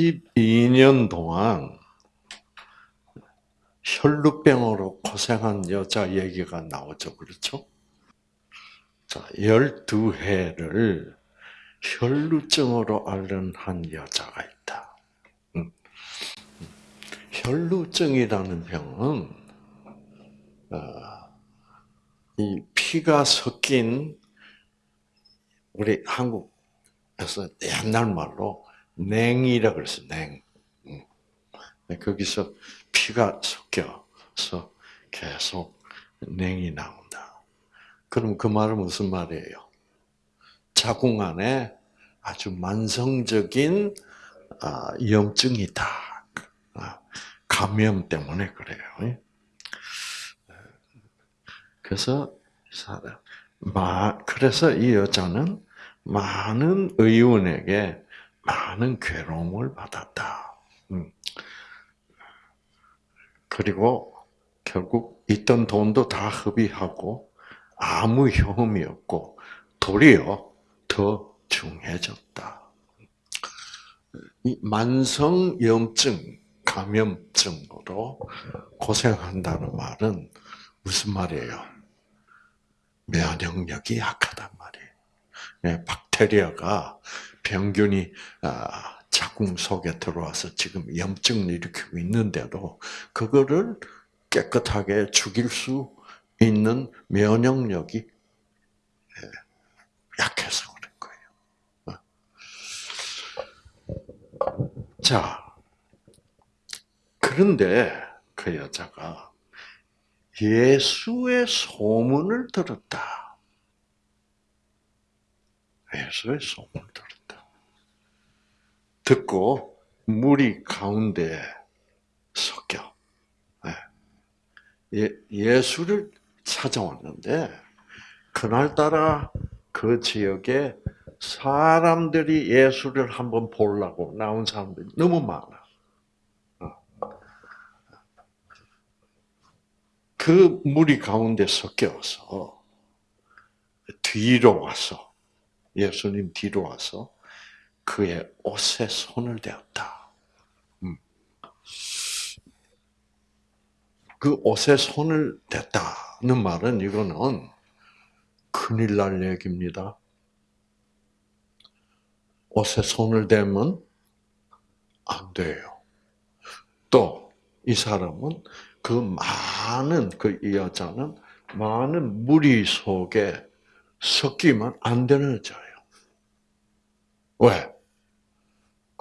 12년 동안 혈루병으로 고생한 여자 얘기가 나오죠. 그렇죠? 자, 12해를 혈루증으로 앓는 한 여자가 있다. 음. 혈루증이라는 병은 어, 이 피가 섞인 우리 한국에서 옛날 말로 냉이라 그랬어 냉. 음. 거기서 피가 섞여서 계속 냉이 나온다. 그럼 그 말은 무슨 말이에요? 자궁 안에 아주 만성적인 염증이다. 감염 때문에 그래요. 그래서 그래서 이 여자는 많은 의원에게 많은 괴로움을 받았다. 음. 그리고 결국 있던 돈도 다 흡입하고 아무 효험이 없고 도리어 더 중해졌다. 이 만성염증, 감염증으로 고생한다는 말은 무슨 말이에요? 면역력이 약하단 말이에요. 네, 박테리아가 병균이 아, 자궁 속에 들어와서 지금 염증을 일으키고 있는데도 그거를 깨끗하게 죽일 수 있는 면역력이 예, 약해서 그런 거예요. 어. 자, 그런데 그 여자가 예수의 소문을 들었다. 예수의 소문을 들었다. 듣고 물이 가운데 섞여. 예, 예수를 찾아왔는데 그날따라 그 지역에 사람들이 예수를 한번 보려고 나온 사람들이 너무 많아. 그 무리 가운데 섞여서 뒤로 와서 예수님 뒤로 와서 그의 옷에 손을 대었다. 음. 그 옷에 손을 댔다는 말은 이거는 큰일 날 얘기입니다. 옷에 손을 대면 안 돼요. 또 이 사람은 그 많은 그 여자는 많은 무리 속에 섞이면 안 되는 여자예요. 왜?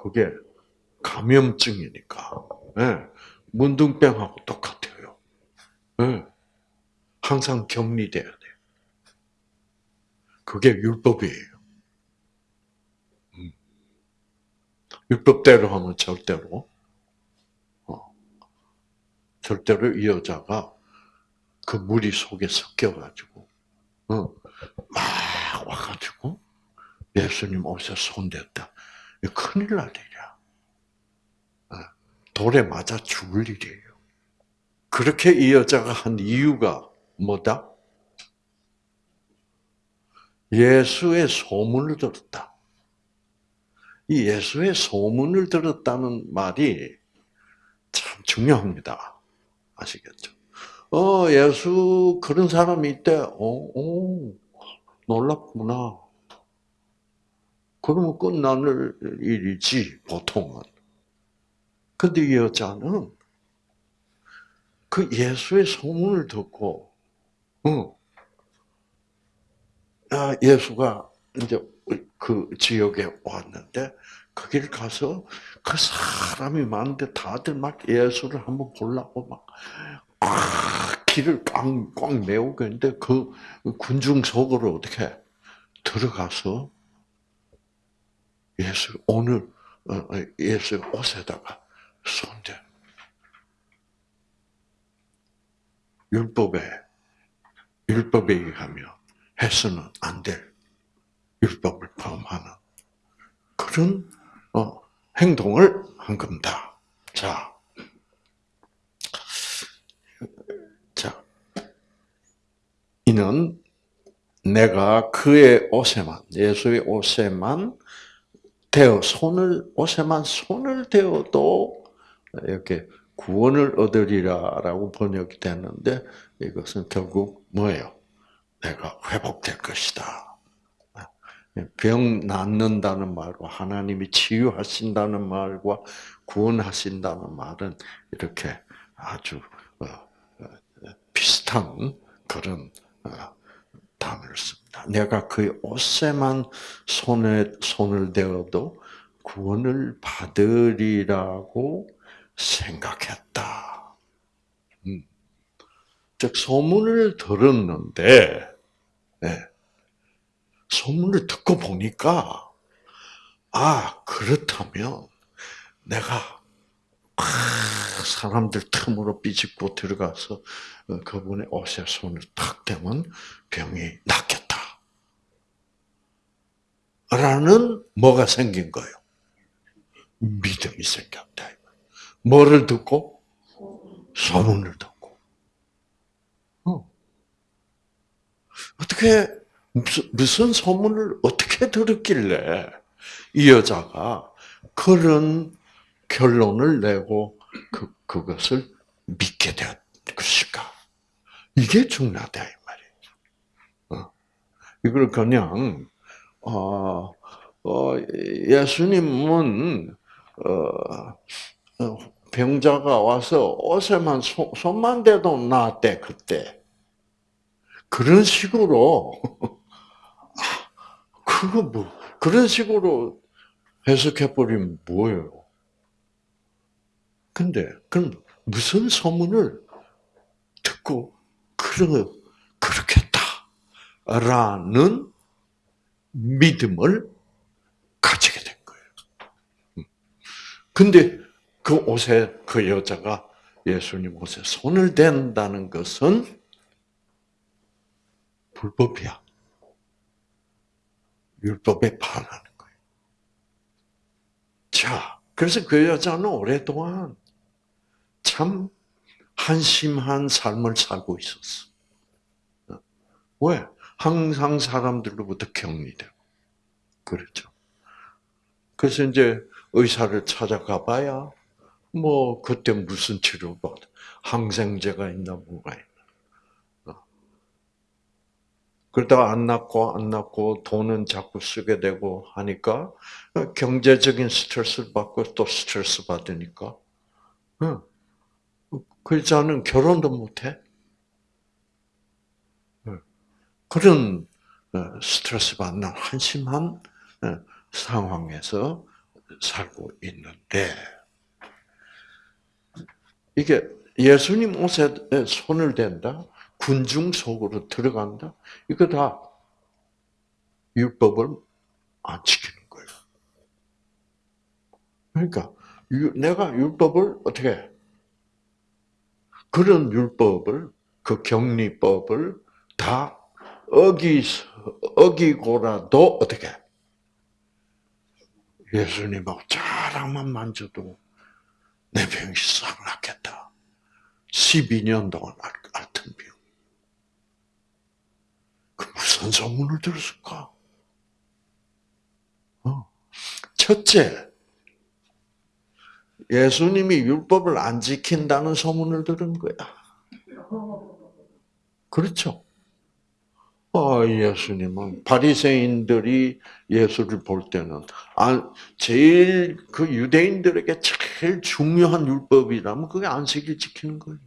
그게 감염증이니까. 네. 문둥병하고 똑같아요. 네. 항상 격리돼야 돼. 그게 율법이에요. 음. 율법대로 하면 절대로 절대로 이 여자가 그 무리 속에 섞여가지고, 어, 막 와가지고, 예수님 옷에 손댔다. 큰일 날 일이야. 어, 돌에 맞아 죽을 일이에요. 그렇게 이 여자가 한 이유가 뭐다? 예수의 소문을 들었다. 이 예수의 소문을 들었다는 말이 참 중요합니다. 아시겠죠? 어, 예수 그런 사람이 있대. 어, 오, 놀랍구나. 그러면 끝나는 일이지, 보통은. 근데 이 여자는 그 예수의 소문을 듣고, 어, 아, 예수가 이제 그 지역에 왔는데, 거기를 가서 그 사람이 많은데 다들 막 예수를 한번 보려고 막 아, 길을 꽉꽉 메우고 있는데 그 군중 속으로 어떻게 들어가서 예수 오늘 어, 어, 예수 옷에다가 손대. 율법에 율법에 의하면 해서는 안 될 율법을 포함하는 그런 어, 행동을 한 겁니다. 자, 자, 이는 내가 그의 옷에만 예수의 옷에만 대어 손을 옷에만 손을 대어도 이렇게 구원을 얻으리라라고 번역이 되는데 이것은 결국 뭐예요? 내가 회복될 것이다. 병 낫는다는 말과 하나님이 치유하신다는 말과 구원하신다는 말은 이렇게 아주 어, 어, 비슷한 그런 어, 단어를 씁니다. 내가 그 옷에만 손에 손을 대어도 구원을 받으리라고 생각했다. 음. 즉 소문을 들었는데 네. 소문을 듣고 보니까 아 그렇다면 내가 사람들 틈으로 삐집고 들어가서 어, 그분의 옷에 손을 탁 대면 병이 낫겠다. 라는 뭐가 생긴 거예요? 믿음이 생겼다. 뭐를 듣고? 소문을 듣고. 어. 어떻게, 무슨, 무슨 소문을 어떻게 들었길래 이 여자가 그런 결론을 내고 그, 그것을 믿게 된 것일까? 이게 중요하다, 이 말이에요. 어. 이걸 그냥, 어, 어, 예수님은, 어, 어, 병자가 와서 옷에만 손, 손만 대도 나았대, 그때. 그런 식으로, 아, 그거 뭐, 그런 식으로 해석해 버리면 뭐예요? 근데, 그럼 무슨 소문을 듣고, 그러, 그렇겠다. 라는 믿음을 가지게 된 거예요. 음. 근데 그 옷에 그 여자가 예수님 옷에 손을 댄다는 것은 불법이야. 율법에 반하는 거예요. 자, 그래서 그 여자는 오랫동안 참 한심한 삶을 살고 있었어. 왜? 항상 사람들로부터 격리되고. 그렇죠. 그래서 이제 의사를 찾아가 봐야, 뭐, 그때 무슨 치료받, 항생제가 있나, 뭐가 있나. 어. 그러다가 안 낫고, 안 낫고, 돈은 자꾸 쓰게 되고 하니까, 경제적인 스트레스를 받고 또 스트레스 받으니까, 그 여자는 결혼도 못해. 그런 어, 스트레스 받는 한심한 어, 상황에서 살고 있는데 이게 예수님 옷에 손을 댄다, 군중 속으로 들어간다, 이거 다 율법을 안 지키는 거예요. 그러니까 내가 율법을 어떻게 그런 율법을 그 격리법을 다 어기 어기고라도 어떻게 예수님하고 자랑만 만져도 내 병이 싹 낫겠다. 12년 동안 앓던 병. 그 무슨 소문을 들었을까? 어. 첫째, 예수님이 율법을 안 지킨다는 소문을 들은 거야. 그렇죠? 아, 예수님은 바리새인들이 예수를 볼 때는 아, 제일 그 유대인들에게 제일 중요한 율법이라면 그게 안식일 지키는 거예요.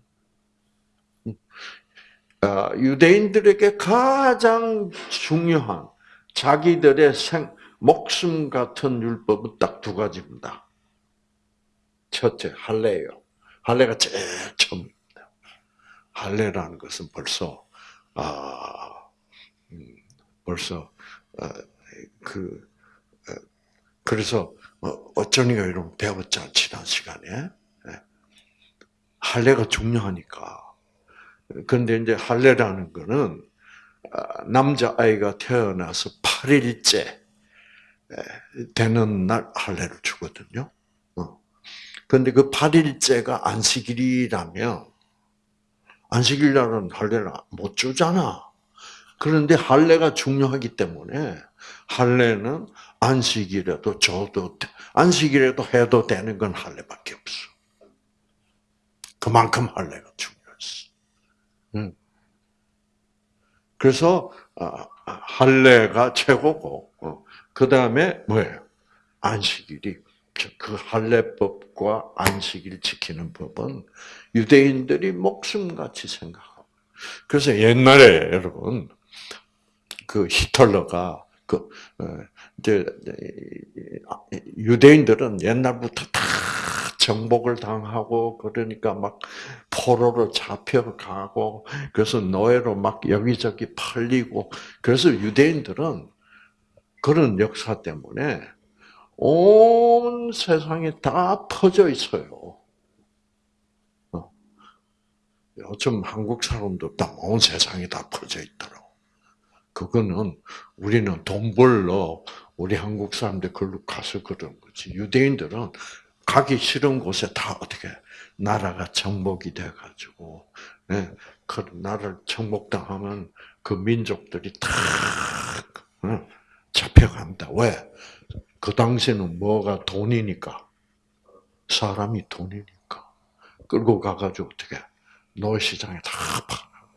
아, 유대인들에게 가장 중요한 자기들의 생, 목숨 같은 율법은 딱 두 가지입니다. 첫째, 할례예요. 할례가 제일 처음입니다. 할례라는 것은 벌써 아 벌써 어, 그 어, 그래서 어, 어쩌니가 이런 배웠잖아 지난 시간에 예. 할례가 중요하니까. 그런데 이제 할례라는 거는 남자 아이가 태어나서 8일째 되는 날 할례를 주거든요. 그런데 그 8일째가 안식일이라면 안식일 날은 할례를 못 주잖아. 그런데 할례가 중요하기 때문에 할례는 안식일에도 줘도 안식일에도 해도 되는 건 할례밖에 없어. 그만큼 할례가 중요했어. 응. 그래서 아, 할례가 최고고 어, 그 다음에 뭐예요? 안식일이 그 할례법과 안식일 지키는 법은 유대인들이 목숨같이 생각하고 그래서 옛날에 여러분 그 히틀러가 그 어, 이제 유대인들은 옛날부터 다 정복을 당하고 그러니까 막 포로로 잡혀가고 그래서 노예로 막 여기저기 팔리고 그래서 유대인들은 그런 역사 때문에 온 세상에 다 퍼져 있어요. 요즘 한국 사람도 다 온 세상에 다 퍼져 있더라고. 그거는 우리는 돈 벌러 우리 한국 사람들 걸로 가서 그런 거지. 유대인들은 가기 싫은 곳에 다 어떻게 나라가 정복이 돼가지고 예, 그 나라를 정복당하면 그 민족들이 다 어, 잡혀간다. 왜? 그 당시에는 뭐가 돈이니까 사람이 돈이니까 끌고 가가지고 어떻게 노시장에 다 팔아.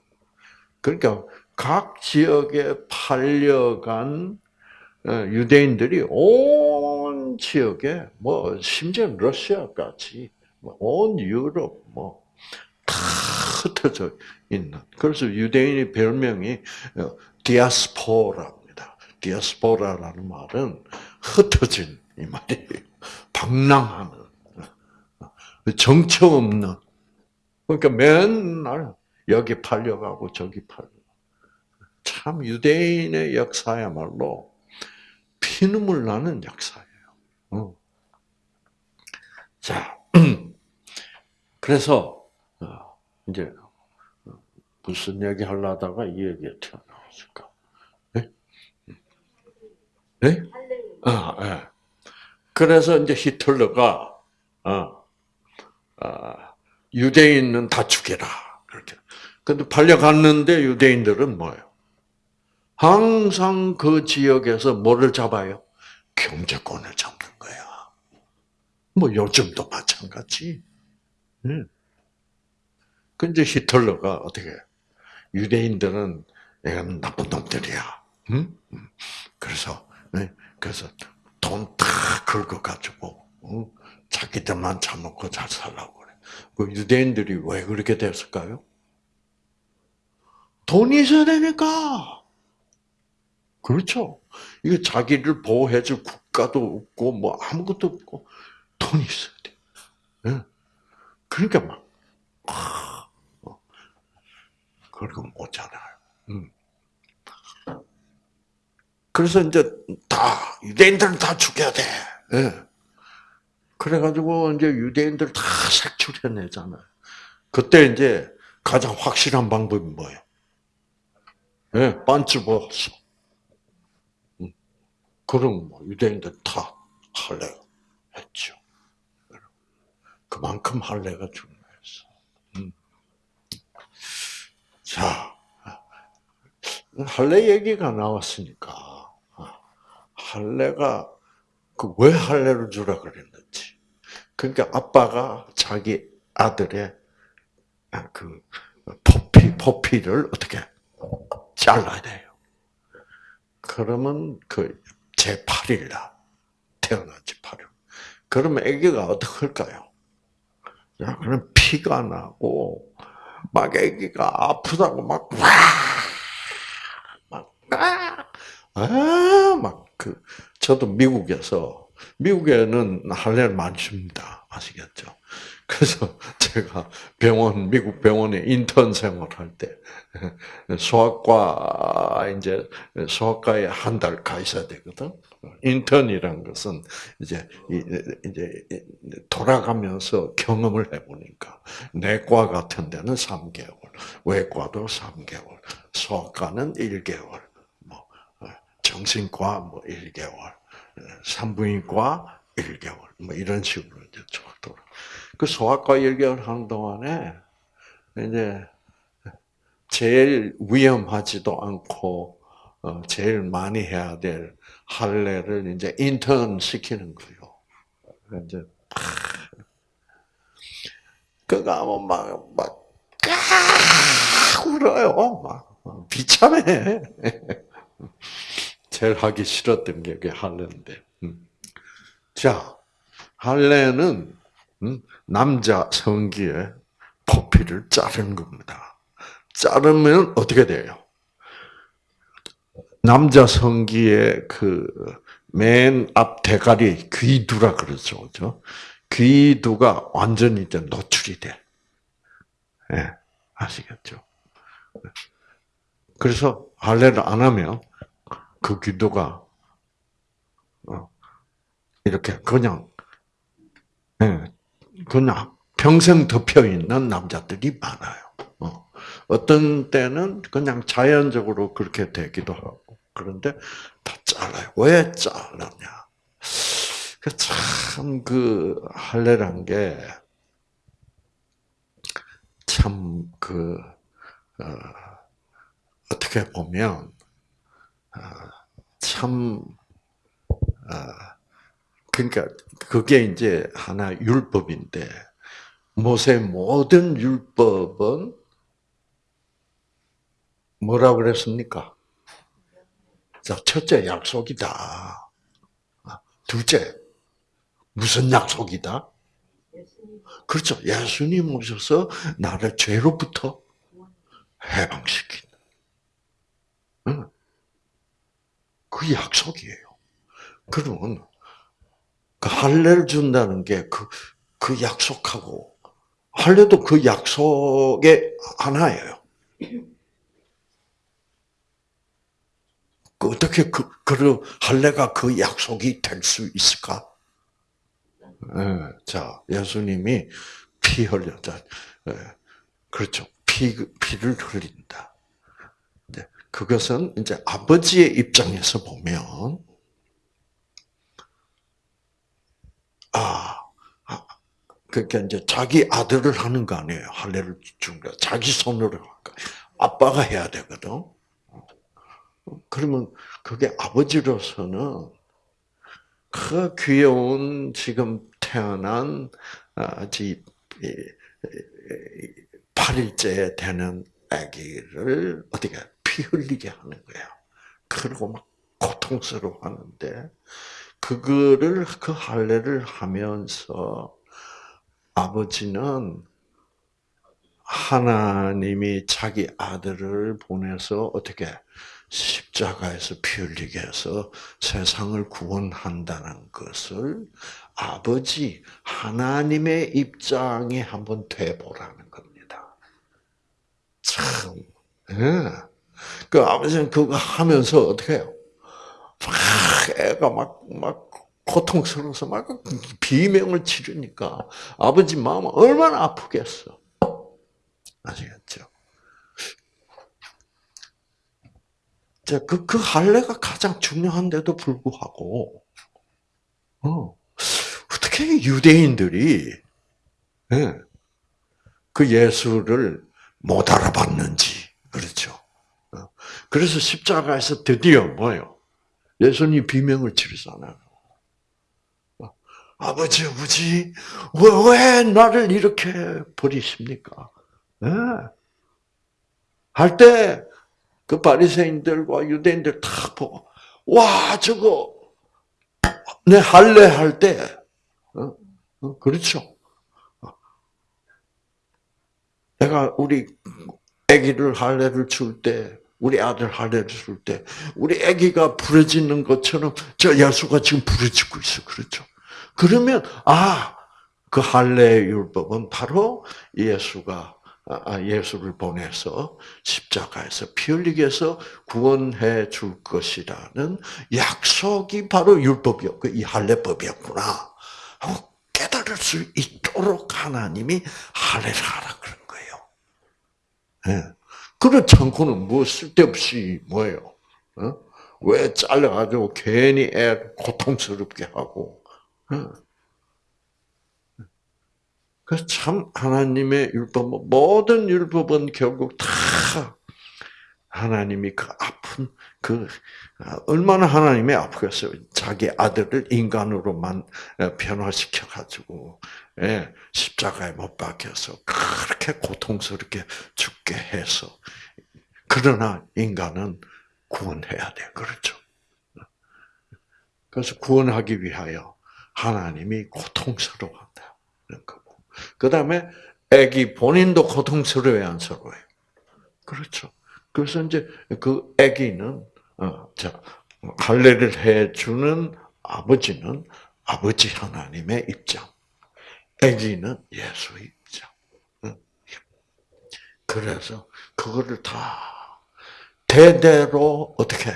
그러니까 각 지역에 팔려간 어, 유대인들이 온 지역에 뭐 심지어 러시아까지 뭐온 유럽 뭐다 흩어져 있는 그래서 유대인의 별명이 어, 디아스포라입니다. 디아스포라라는 말은 흩어진 이 말이에요. 방랑하는 어, 정처 없는 그러니까 맨날 여기 팔려가고 저기 팔려. 참 유대인의 역사야말로 피눈물 나는 역사예요. 어. 자, 그래서 어, 이제 무슨 얘기 하려다가 이 얘기가 튀어나왔을까? 네? 네? 아, 네. 그래서 이제 히틀러가 어, 아, 유대인은 다 죽여라 그렇게. 근데 팔려갔는데 유대인들은 뭐예요? 항상 그 지역에서 뭐를 잡아요? 경제권을 잡는 거야. 뭐 요즘도 마찬가지. 응. 근데 히틀러가 어떻게 유대인들은 내가 나쁜 놈들이야. 응? 그래서 그래서 돈 다 긁어 가지고 자기들만 잡먹고 잘 살라고 그래. 그 유대인들이 왜 그렇게 됐을까요? 돈이 있어야 되니까. 그렇죠. 이게 자기를 보호해줄 국가도 없고, 뭐 아무것도 없고, 돈이 있어야 돼. 네. 그러니까 막, 아, 그리고 못 자라요. 음. 그래서 이제 다, 유대인들은 다 죽여야 돼. 네. 그래가지고 이제 유대인들 다 색출해내잖아요. 그때 이제 가장 확실한 방법이 뭐예요? 네, 반츠 벗어. 그럼 뭐 유대인들 다 할례 했죠. 그만큼 할례가 중요했어. 음. 자, 할례 얘기가 나왔으니까 할례가 그 왜 할례를 주라 그랬는지. 그러니까 아빠가 자기 아들의 그 포피 포피를 어떻게 잘라야 돼요. 그러면 그 제8일 날 태어났지 8일. 그러면 아기가 어떻게 할까요? 야, 그럼 피가 나고 막 아기가 아프다고 막 와! 막 아! 아! 막 그 저도 미국에서 미국에는 할례를 많이 줍니다. 아시겠죠? 그래서 제가 병원 미국 병원에 인턴 생활할 때 소아과 이제 소아과에 한 달 가 있어야 되거든. 인턴이란 것은 이제 이제 돌아가면서 경험을 해보니까 내과 같은 데는 3개월, 외과도 3개월, 소아과는 1개월, 뭐 정신과 뭐 1개월, 산부인과 1개월, 뭐 이런 식으로 이제 그 소아과 1개월 하는 동안에 이제 제일 위험하지도 않고 어, 제일 많이 해야 될 할례를 이제 인턴 시키는 거예요. 이제 그가 막막 울어요. 막 비참해. 제일 하기 싫었던 게 그게 할례인데. 음. 자, 할례는 음, 남자 성기에 포피를 자르는 겁니다. 자르면 어떻게 돼요? 남자 성기의 그 맨 앞 대가리 귀두라 그러죠, 그죠? 귀두가 완전히 이제 노출이 돼. 예, 네, 아시겠죠? 그래서 할례를 안 하면 그 귀두가 어, 이렇게 그냥 예, 그냥 평생 덮여 있는 남자들이 많아요. 어. 어떤 때는 그냥 자연적으로 그렇게 되기도 하고 그런데 다 잘라요. 왜 잘랐냐? 그 참그 할례란 게 참 그 어, 어떻게 보면 어, 참 어, 그러니까 그게 이제 하나 율법인데 모세 모든 율법은 뭐라 그랬습니까? 자, 첫째 약속이다. 둘째 무슨 약속이다? 그렇죠. 예수님 오셔서 나를 죄로부터 해방시킨다. 그 약속이에요. 그러면 그 할례를 준다는 게 그 그 약속하고 할례도 그 약속의 하나예요. 그 어떻게 그, 그 할례가 그 약속이 될 수 있을까? 네, 자, 예수님이 피 자, 네, 그렇죠. 피, 피를 흘린다. 네, 그것은 이제 아버지의 입장에서 보면, 아, 아, 그러니까 이제 자기 아들을 하는 거 아니에요. 할례를 준 거. 자기 손으로 할까. 아빠가 해야 되거든. 그러면 그게 아버지로서는 그 귀여운 지금 태어난 아직 8일째 되는 아기를 어떻게 피 흘리게 하는 거야. 그리고 막 고통스러워 하는데 그거를 그 할례를 하면서 아버지는 하나님이 자기 아들을 보내서 어떻게 십자가에서 피 흘리게 해서 세상을 구원한다는 것을 아버지 하나님의 입장에 한번 돼보라는 겁니다. 참, 예. 그 아버지는 그거 하면서 어떻게 해요? 막 애가 막, 막 고통스러워서 막 비명을 지르니까 아버지 마음은 얼마나 아프겠어. 아시겠죠? 그, 그 할례가 가장 중요한데도 불구하고, 어, 어떻게 유대인들이, 예, 그 예수를 못 알아봤는지, 그렇죠. 어, 그래서 십자가에서 드디어 뭐요? 예수님 비명을 치르잖아요. 어, 아버지, 아버지, 왜, 왜 나를 이렇게 버리십니까? 예. 할때 그 바리새인들과 유대인들 다 보고 와 저거 내 할례 할때 어? 어? 그렇죠. 내가 우리 아기를 할례를 줄 때, 우리 아들 할례를 줄 때, 우리 아기가 부러지는 것처럼 저 예수가 지금 부러지고 있어, 그렇죠? 그러면 아, 그 할례 율법은 바로 예수가 아, 아, 예수를 보내서 십자가에서 피 흘리게 해서 구원해 줄 것이라는 약속이 바로 율법이었고 이 할례법이었구나 하고 깨달을 수 있도록 하나님이 할례를 하라 그런 거예요. 네. 그렇지 않고는 뭐 쓸데없이 뭐예요? 어? 왜 잘라가지고 괜히 애 고통스럽게 하고 어? 그참 하나님의 율법 모든 율법은 결국 다 하나님이 그 아픈 그 아, 얼마나 하나님이 아프겠어요. 자기 아들을 인간으로만 어, 변화시켜 가지고 예, 십자가에 못 박혀서 그렇게 고통스럽게 죽게 해서 그러나 인간은 구원해야 돼. 그렇죠. 그래서 구원하기 위하여 하나님이 고통스러워한다는 거고. 그 다음에 애기 본인도 고통스러워야 안 스러워요. 그렇죠. 그래서 이제 그 아기는 어, 자 할례를 해주는 아버지는 아버지 하나님의 입장, 아기는 예수의 입장. 그래서 그거를 다 대대로 어떻게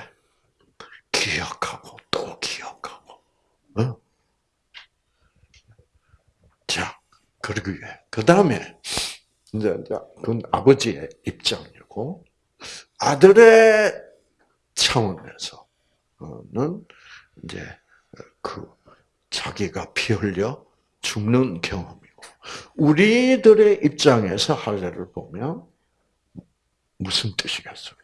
기억하고 또 기억하고. 어? 자 그러기 위해 그 다음에 이제 그건 아버지의 입장이고 아들의 차원에서는 이제 그 자기가 피 흘려 죽는 경험이고 우리들의 입장에서 할례를 보면 무슨 뜻이겠어요?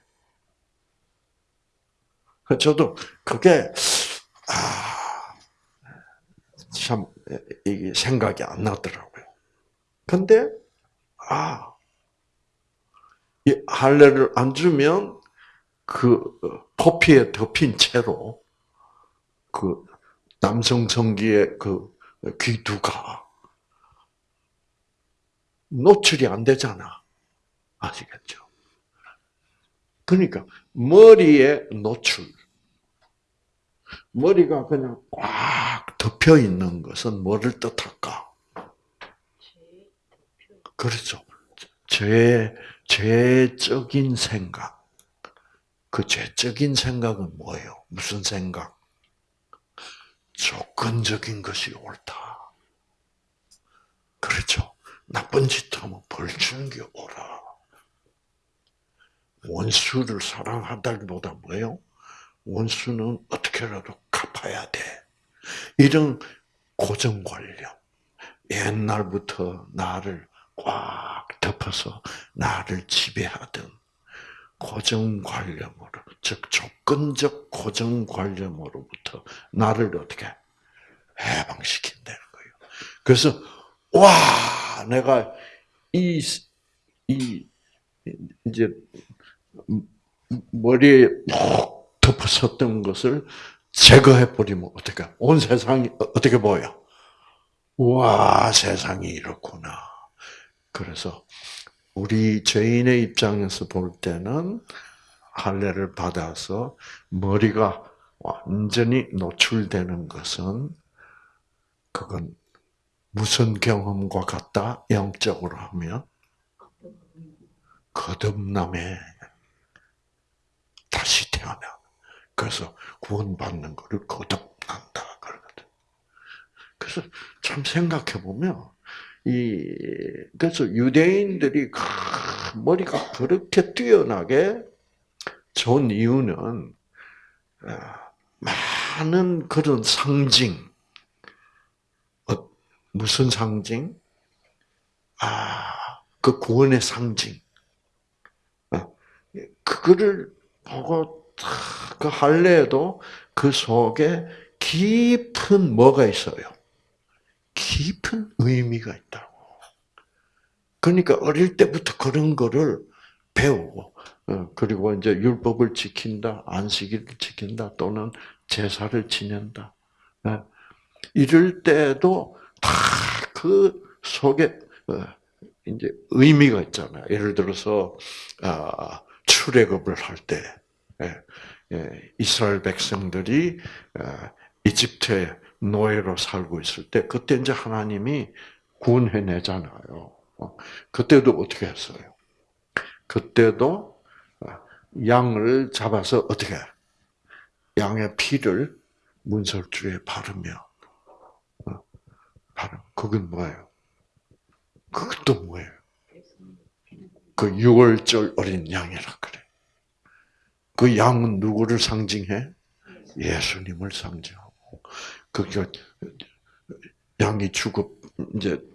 저도 그게 아참 이게 생각이 안 나더라고요. 근데 아 이 할례를 안 주면 그 포피에 덮인 채로 그 남성 성기의 그 귀두가 노출이 안 되잖아. 아시겠죠? 그러니까 머리에 노출. 머리가 그냥 꽉 덮여 있는 것은 뭐를 뜻할까? 그렇죠. 죄, 죄적인 생각. 그 죄적인 생각은 뭐예요? 무슨 생각? 조건적인 것이 옳다. 그렇죠. 나쁜 짓 하면 벌 주는 게 옳아. 원수를 사랑한다기보다 뭐예요? 원수는 어떻게라도 갚아야 돼. 이런 고정관념. 옛날부터 나를 꽉 덮어서 나를 지배하던 고정관념으로, 즉 조건적 고정관념으로부터 나를 어떻게 해방시킨다는 거예요. 그래서 와, 내가 이, 이 이제 머리에 푹 덮어섰던 것을 제거해 버리면 어떻게? 온 세상이 어떻게 보여? 와, 세상이 이렇구나. 그래서 우리 죄인의 입장에서 볼 때는 할례를 받아서 머리가 완전히 노출되는 것은 그건 무슨 경험과 같다? 영적으로 하면 거듭남에 다시 태어나. 그래서 구원받는 것을 거듭난다 그러거든. 그래서 참 생각해 보면 이 그래서 유대인들이 머리가 그렇게 뛰어나게 좋은 이유는 어, 많은 그런 상징, 어, 무슨 상징? 아, 그 구원의 상징. 어, 그거를 보고 그 할례에도 그 속에 깊은 뭐가 있어요? 깊은 의미가 있다고. 그러니까 어릴 때부터 그런 거를 배우고, 어, 그리고 이제 율법을 지킨다, 안식일을 지킨다, 또는 제사를 지낸다. 예. 이럴 때도 다 그 속에 어, 이제 의미가 있잖아요. 예를 들어서 아, 출애굽을 할 때, 예, 예, 이스라엘 백성들이 아, 이집트에 노예로 살고 있을 때 그때 이제 하나님이 구원해 내잖아요. 어, 그때도 어떻게 했어요? 그때도 어, 양을 잡아서 어떻게 양의 피를 문설주에 바르며 어, 바르. 그건 뭐예요? 그것도 뭐예요? 그 6월절 어린 양이라 그래. 그 양은 누구를 상징해? 예수님을 상징하고. 그게 양이 죽어 이제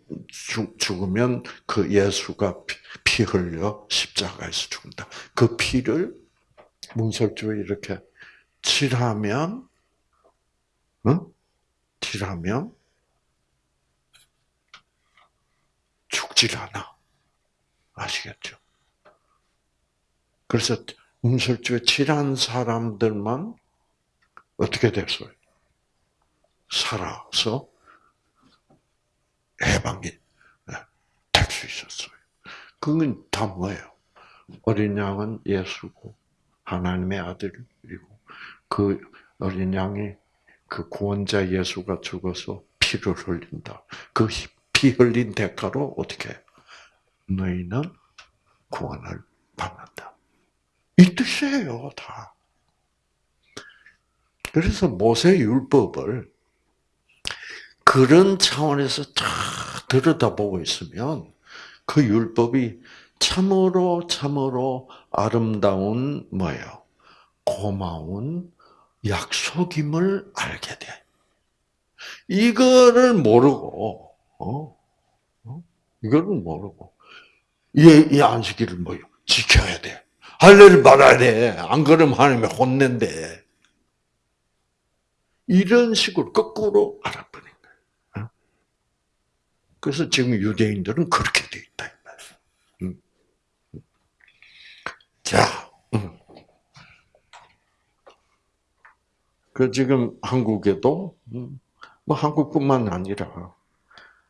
죽으면 그 예수가 피 흘려 십자가에서 죽는다. 그 피를 문설주에 이렇게 칠하면, 응? 칠하면 죽질 않아. 아시겠죠? 그래서 문설주에 칠한 사람들만 어떻게 됐어요? 살아서 해방이 될 수 있었어요. 그건 다 뭐예요? 어린 양은 예수고 하나님의 아들이고 그 어린 양이 그 구원자 예수가 죽어서 피를 흘린다. 그 피 흘린 대가로 어떻게 너희는 구원을 받는다. 이 뜻이에요, 다. 그래서 모세 율법을 그런 차원에서 다 들여다보고 있으면 그 율법이 참으로 참으로 아름다운 뭐예요? 고마운 약속임을 알게 돼. 이거를 모르고 어? 어? 이거를 모르고 이, 이 안식일을 뭐요? 지켜야 돼. 할례를 받아야 돼. 안 그러면 하나님이 혼낸대. 이런 식으로 거꾸로. 어? 그래서 지금 유대인들은 그렇게 돼 있다. 음. 자, 음. 그 지금 한국에도 음, 뭐 한국뿐만 아니라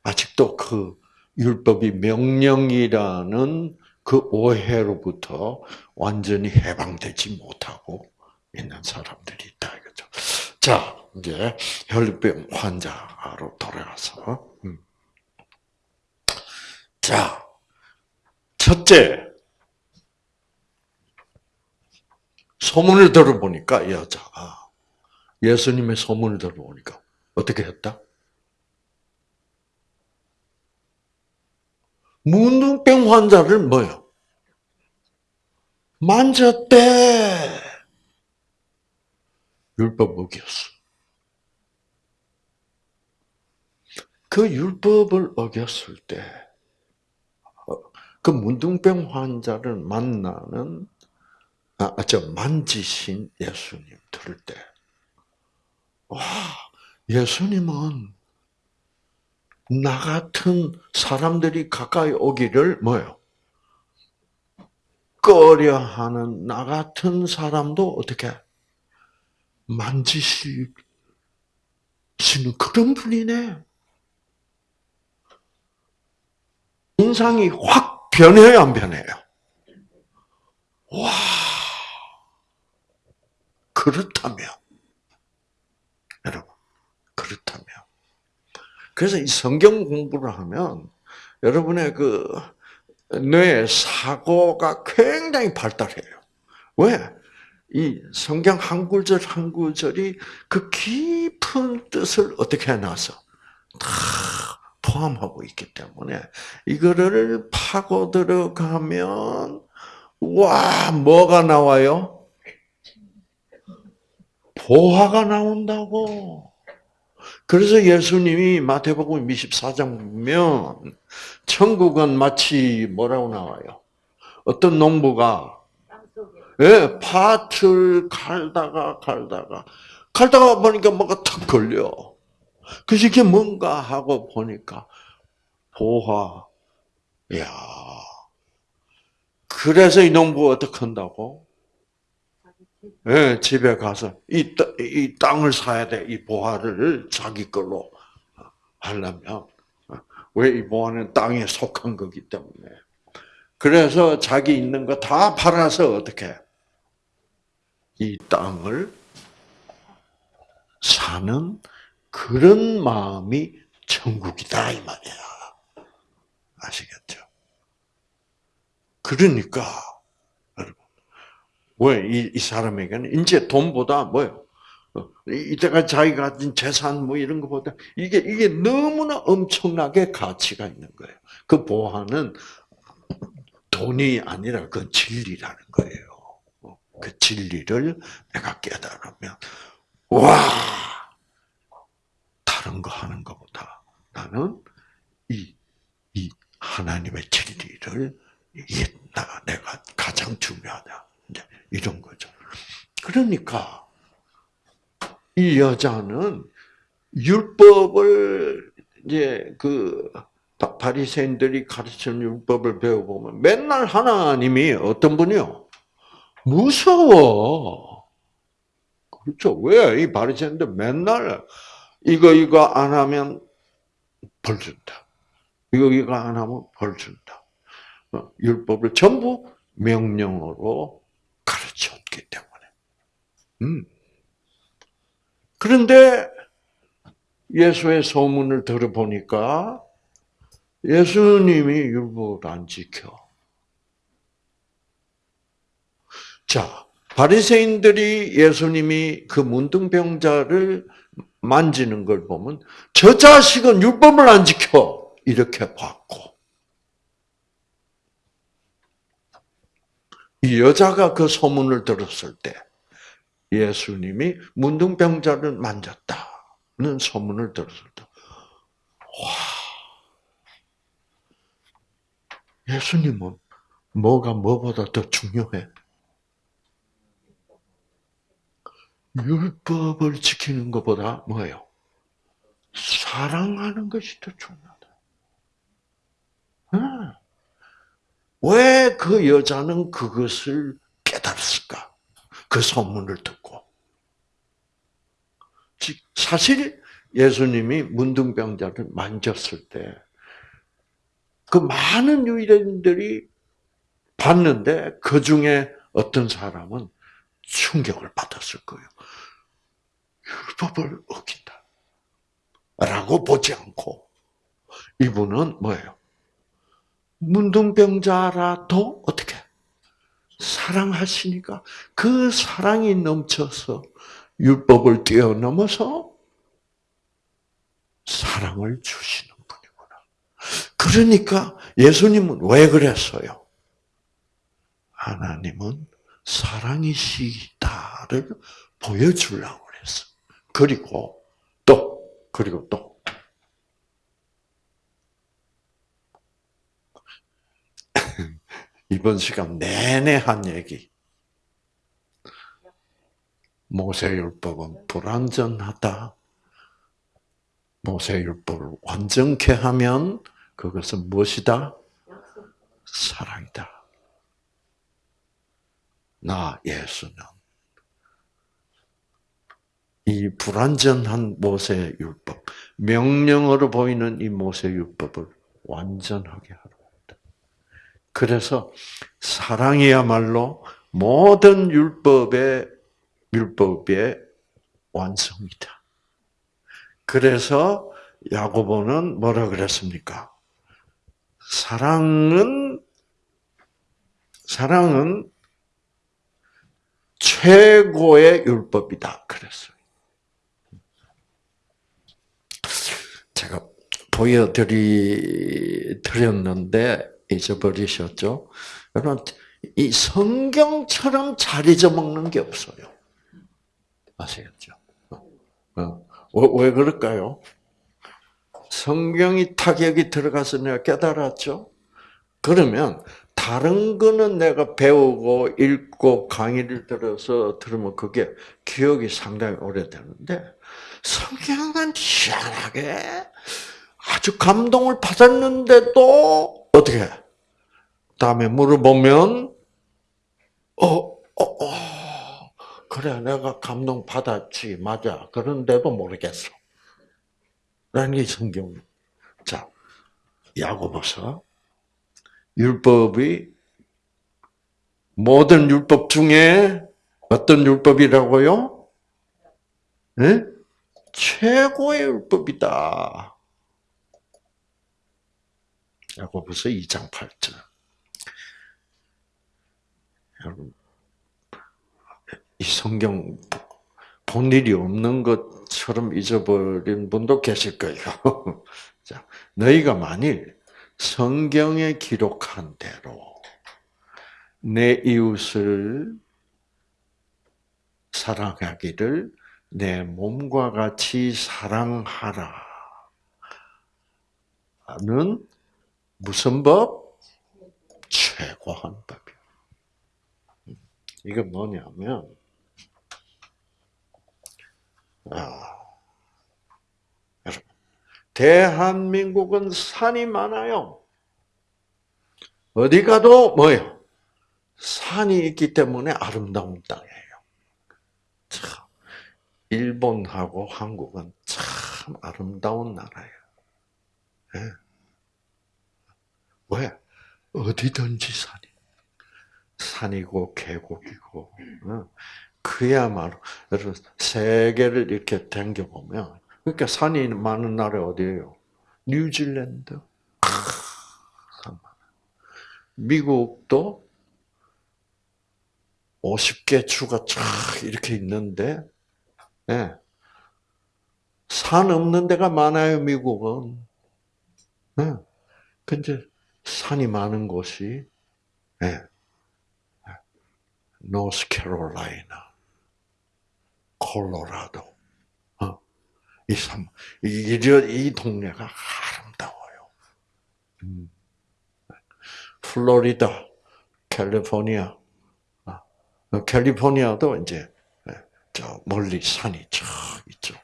아직도 그 율법이 명령이라는 그 오해로부터 완전히 해방되지 못하고 있는 사람들이 있다 이거죠. 자, 이제 혈병 환자로 돌아가서 음. 자, 첫째 소문을 들어보니까 여자가 예수님의 소문을 들어보니까 어떻게 했다? 문둥병 환자를 뭐요? 만졌대. 율법 어겼어. 그 율법을 어겼을 때, 어, 그 문둥병 환자를 만나는, 아, 저, 만지신 예수님 들을 때, 와, 예수님은 나 같은 사람들이 가까이 오기를 뭐요? 꺼려하는 나 같은 사람도 어떻게 만지시는 그런 분이네. 인상이 확 변해요, 안 변해요? 와, 그렇다면, 여러분, 그렇다면. 그래서 이 성경 공부를 하면 여러분의 그뇌 사고가 굉장히 발달해요. 왜? 이 성경 한 구절 한 구절이 그 깊은 뜻을 어떻게 해놔서 다 포함하고 있기 때문에 이거를 파고 들어가면 와 뭐가 나와요? 보화가 나온다고. 그래서 예수님이 마태복음 24장 보면 천국은 마치 뭐라고 나와요? 어떤 농부가 예, 밭을 갈다가 갈다가 갈다가 보니까 뭐가 턱 걸려. 그래서 이게 뭔가 하고 보니까 보화. 야. 그래서 이 농부 어떻게 한다고? 예, 집에 가서 이, 이 땅을 사야 돼. 이 보화를 자기 걸로 하려면 왜 이 보화는 땅에 속한 거기 때문에. 그래서 자기 있는 거 다 팔아서 어떻게 이 땅을 사는 그런 마음이 천국이다 이 말이야. 아시겠죠? 그러니까 왜이 이 사람에게는 이제 돈보다 뭐요? 어, 이때가 자기가 가진 재산 뭐 이런 것보다 이게 이게 너무나 엄청나게 가치가 있는 거예요. 그 보화는 돈이 아니라 그 진리라는 거예요. 어, 그 진리를 내가 깨달으면 와 다른 거 하는 것보다 나는 이, 이 하나님의 진리를 이게 나 내가 가장 중요하다. 이제 이런 거죠. 그러니까 이 여자는 율법을 이제 그 바- 바리새인들이 가르치는 율법을 배워보면 맨날 하나님이 어떤 분이요? 무서워. 그렇죠. 왜? 이 바리새인들 맨날 이거 이거 안 하면 벌 준다. 이거 이거 안 하면 벌 준다. 어, 율법을 전부 명령으로 가르쳤기 때문에. 음. 그런데 예수의 소문을 들어보니까 예수님이 율법을 안 지켜. 자, 바리새인들이 예수님이 그 문둥병자를 만지는 걸 보면 저 자식은 율법을 안 지켜 이렇게 봤고 이 여자가 그 소문을 들었을 때 예수님이 문둥병자를 만졌다는 소문을 들었을 때 와, 예수님은 뭐가 뭐보다 더 중요해? 율법을 지키는 것보다 뭐예요? 사랑하는 것이 더 중요하다. 왜그 여자는 그것을 깨달았을까? 그 소문을 듣고. 즉, 사실 예수님이 문둥병자를 만졌을 때, 그 많은 유대인들이 봤는데, 그 중에 어떤 사람은 충격을 받았을 거예요. 율법을 어긴다. 라고 보지 않고, 이분은 뭐예요? 문둥병자라도 어떻게 사랑하시니까 그 사랑이 넘쳐서 율법을 뛰어넘어서 사랑을 주시는 분이구나. 그러니까 예수님은 왜 그랬어요? 하나님은 사랑이시다를 보여주려고 그랬어. 그리고 또 그리고 또 이번 시간 내내 한 얘기. 모세율법은 불완전하다. 모세율법을 완전케 하면 그것은 무엇이다? 사랑이다. 나 예수는 이 불완전한 모세 율법, 명령으로 보이는 이 모세 율법을 완전하게 하라. 그래서 사랑이야말로 모든 율법의 율법의 완성이다. 그래서 야고보는 뭐라 그랬습니까? 사랑은 사랑은 최고의 율법이다. 그랬어요. 제가 보여드리 드렸는데 잊어버리셨죠? 여러분, 이 성경처럼 잘 잊어먹는 게 없어요. 아시겠죠? 어, 왜 그럴까요? 성경이 타격이 들어가서 내가 깨달았죠? 그러면 다른 거는 내가 배우고 읽고 강의를 들어서 들으면 그게 기억이 상당히 오래되는데 성경은 희한하게 아주 감동을 받았는데도 어떻게 다음에 물어보면 어, 어, 어, 그래 내가 감동 받았지 맞아 그런데도 모르겠어 라는 게 성경 자 야고보서 율법이 모든 율법 중에 어떤 율법이라고요? 네? 최고의 율법이다. 야고보서 2장 8절. 여러분, 이 성경 본 일이 없는 것처럼 잊어버린 분도 계실 거예요. 자, 너희가 만일 성경에 기록한 대로 내 이웃을 사랑하기를 내 몸과 같이 사랑하라. 는 무슨 법? 최고한 법이요. 이건 뭐냐면, 아, 대한민국은 산이 많아요. 어디 가도 뭐예요? 산이 있기 때문에 아름다운 땅이에요. 참, 일본하고 한국은 참 아름다운 나라예요. 네. 왜? 어디든지 산이. 산이고 계곡이고. 그야말로 여러분 세계를 이렇게 댕겨 보면 그러니까 산이 많은 나라 어디예요? 뉴질랜드. 미국도 50개 주가 쫙 이렇게 있는데 네. 산 없는 데가 많아요, 미국은. 네. 근데 산이 많은 곳이 네. 노스캐롤라이나, 콜로라도, 어, 이 삼, 이, 이 동네가 아름다워요. 음. 플로리다, 캘리포니아, 어, 캘리포니아도 이제 저 멀리 산이 쫙 있죠.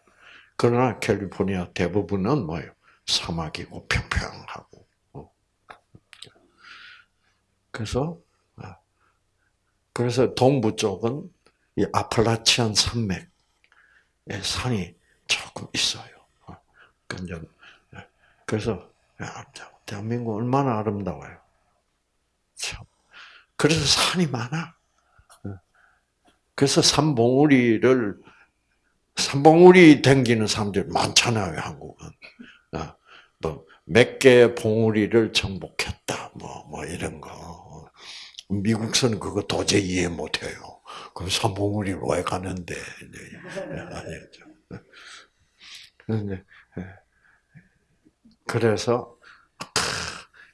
그러나 캘리포니아 대부분은 뭐예요? 사막이고 평평하고. 어. 그래서 그래서 동부 쪽은 이 아플라치안 산맥에 산이 조금 있어요. 그래서 대한민국 얼마나 아름다워요. 참. 그래서 산이 많아. 그래서 산봉우리를 산봉우리 댕기는 사람들 많잖아요, 한국은. 뭐몇 개의 봉우리를 정복했다, 뭐, 뭐 이런 거. 미국서는 그거 도저히 이해 못해요. 그럼 삼봉우리 왜 가는데? 아니죠. 네. 그래서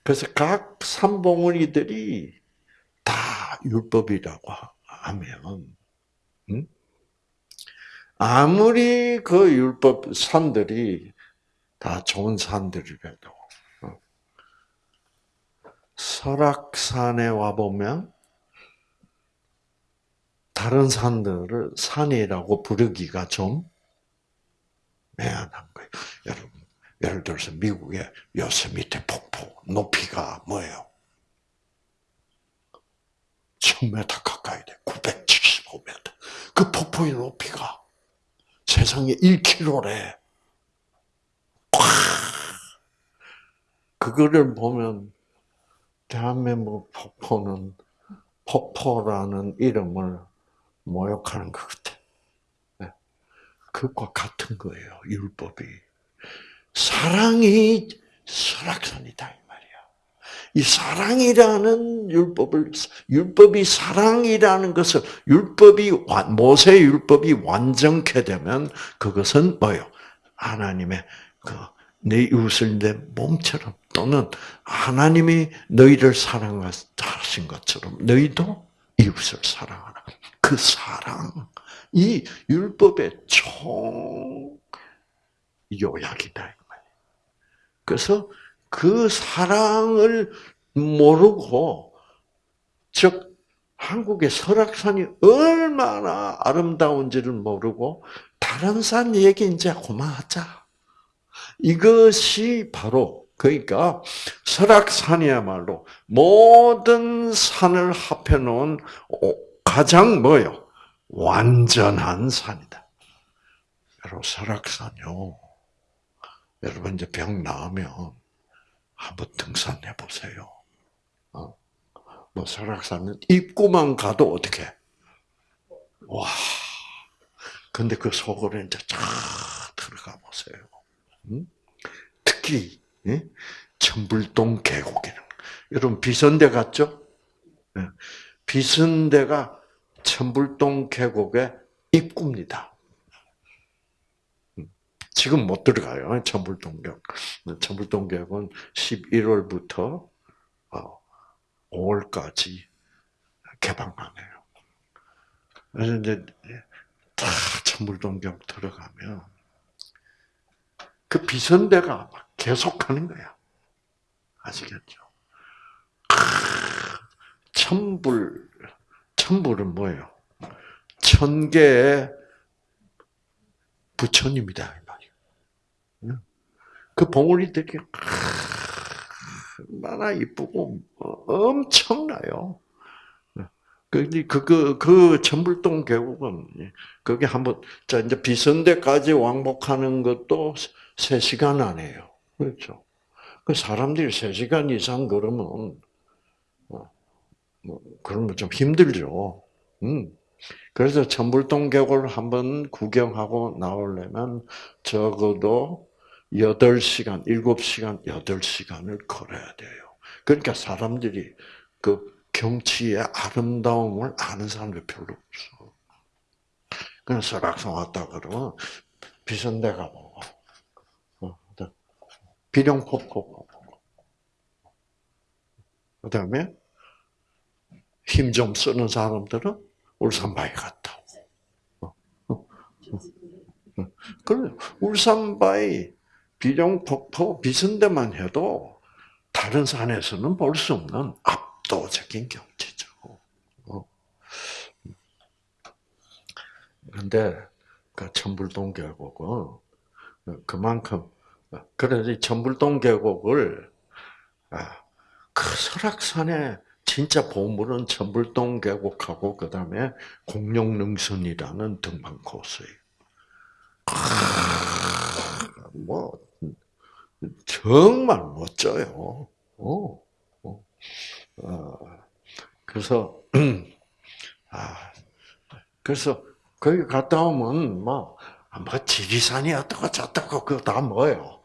그래서 각 삼봉우리들이 다 율법이라고 하면 음? 아무리 그 율법 산들이 다 좋은 산들이라도 설악산에 와 보면 다른 산들을 산이라고 부르기가 좀 애한한 거예요. 여러분, 예를 들어서 미국의 요세미테 폭포 높이가 뭐예요? 1000m 가까이 돼. 975m. 그 폭포의 높이가 세상에 1km래. 그거를 보면 대한민국 폭포는 폭포라는 이름을 모욕하는 것 같아. 네. 그것과 같은 거예요. 율법이 사랑이 설악산이다 이 사랑이라는 율법을 율법이 사랑이라는 것을 율법이 모세 율법이 완전케 되면 그것은 뭐요? 하나님의 그내 이웃을 내 몸처럼 또는 하나님이 너희를 사랑하신 것처럼 너희도 이웃을 사랑하라. 그 사랑, 이 율법의 총 요약이다. 그래서 그 사랑을 모르고, 즉, 한국의 설악산이 얼마나 아름다운지를 모르고, 다른 산 얘기 이제 그만하자. 이것이 바로 그러니까 설악산이야말로 모든 산을 합해 놓은 가장 뭐요? 완전한 산이다. 여러분 설악산요. 여러분 이제 병 나으면 한번 등산해 보세요. 어? 뭐 설악산은 입구만 가도 어떻게? 와. 근데 그 속으로 이제 쫙 들어가 보세요. 특히 천불동 계곡에는 여러분 비선대 갔죠? 예. 비선대가 천불동 계곡의 입구입니다. 음. 지금 못 들어가요. 천불동 계곡. 천불동 계곡은 11월부터 5월까지 어, 개방하네요. 그래서 이제 다 천불동 계곡 들어가면 그 비선대가 계속하는 거야. 아시겠죠? 천불, 천불은 뭐예요? 천 개의 부처님이다. 그 봉우리들이 얼마나 이쁘고 엄청나요. 그, 그, 그, 그 전불동 계곡은, 거기 한번, 자, 이제 비선대까지 왕복하는 것도 3 시간 안에요. 그렇죠. 그 사람들이 3 시간 이상 걸으면, 어, 뭐, 그러면 좀 힘들죠. 음. 그래서 천불동 계곡을 한번 구경하고 나오려면 적어도 8시간, 7시간, 8시간을 걸어야 돼요. 그러니까 사람들이 그 경치의 아름다움을 아는 사람들이 별로 없어. 그냥 설악산 왔다 그러면 비선대 가보고, 어, 비룡폭포 가보고, 그 다음에 힘 좀 쓰는 사람들은 울산바위 갔다 오고. 어, 어, 그래, 울산바위, 비룡 폭포, 비선대만 해도 다른 산에서는 볼 수 없는 압도적인 경치죠. 그런데 그 천불동 계곡은 그만큼 그래서 천불동 계곡을 아, 그 설악산에 진짜 보물은 천불동 계곡하고 그 다음에 공룡능선이라는 등반 코스예요. 뭐 정말 멋져요. 어, 어. 어. 그래서 아 그래서 거기 갔다 오면 뭐, 뭐 지리산이 어떻고 저떻고 그거 다 뭐예요.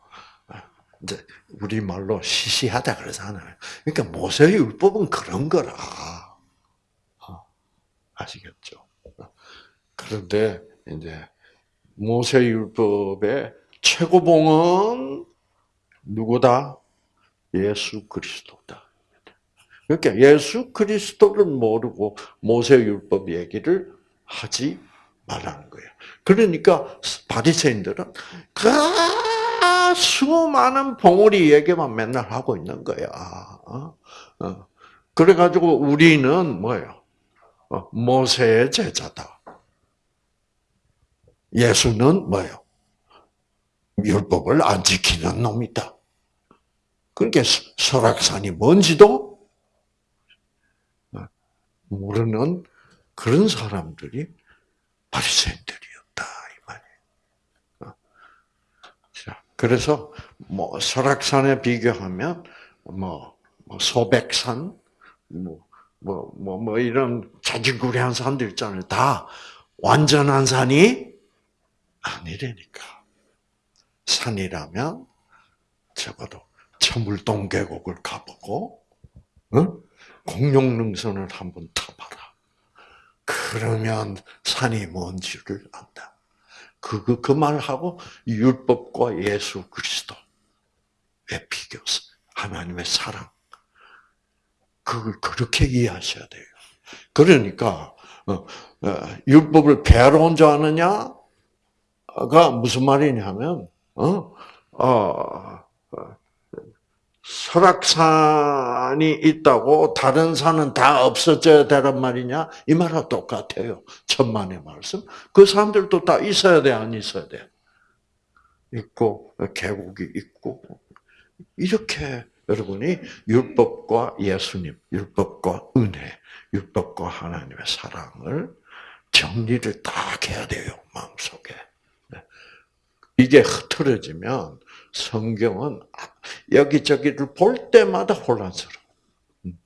이제 우리 말로 시시하다 그러잖아요. 그러니까 모세 율법은 그런 거라. 아시겠죠? 그런데 이제 모세 율법의 최고봉은 누구다? 예수 그리스도다. 그러니까 예수 그리스도를 모르고 모세 율법 얘기를 하지 말라는 거예요. 그러니까 바리새인들은 그 수많은 봉우리 얘기만 맨날 하고 있는 거야. 어? 어. 그래가지고 우리는 뭐예요? 어, 모세의 제자다. 예수는 뭐예요? 율법을 안 지키는 놈이다. 그러니까 설악산이 뭔지도 모르는 그런 사람들이 바리새인들이었다 이 말이에요. 자, 그래서 뭐 설악산에 비교하면 뭐, 뭐 소백산, 뭐, 뭐, 뭐, 뭐 이런 자질구레한 산들 있잖아요. 다 완전한 산이 아니라니까. 산이라면 적어도 천물동 계곡을 가보고, 응? 공룡능선을 한번 타봐라. 그러면 산이 뭔지를 안다. 그, 그, 그 말하고 율법과 예수 그리스도의 비교, 하나님의 사랑. 그걸 그렇게 이해하셔야 돼요. 그러니까, 어, 어, 율법을 배로 아느냐가 무슨 말이냐면, 어, 어, 설악산이 있다고 다른 산은 다 없어져야 되란 말이냐? 이 말과 똑같아요. 천만의 말씀. 그 사람들도 다 있어야 돼, 안 있어야 돼? 있고, 계곡이 있고. 이렇게 여러분이 율법과 예수님, 율법과 은혜, 율법과 하나님의 사랑을 정리를 딱 해야 돼요, 마음속에. 네. 이게 흐트러지면 성경은 여기저기를 볼 때마다 혼란스러워. 음.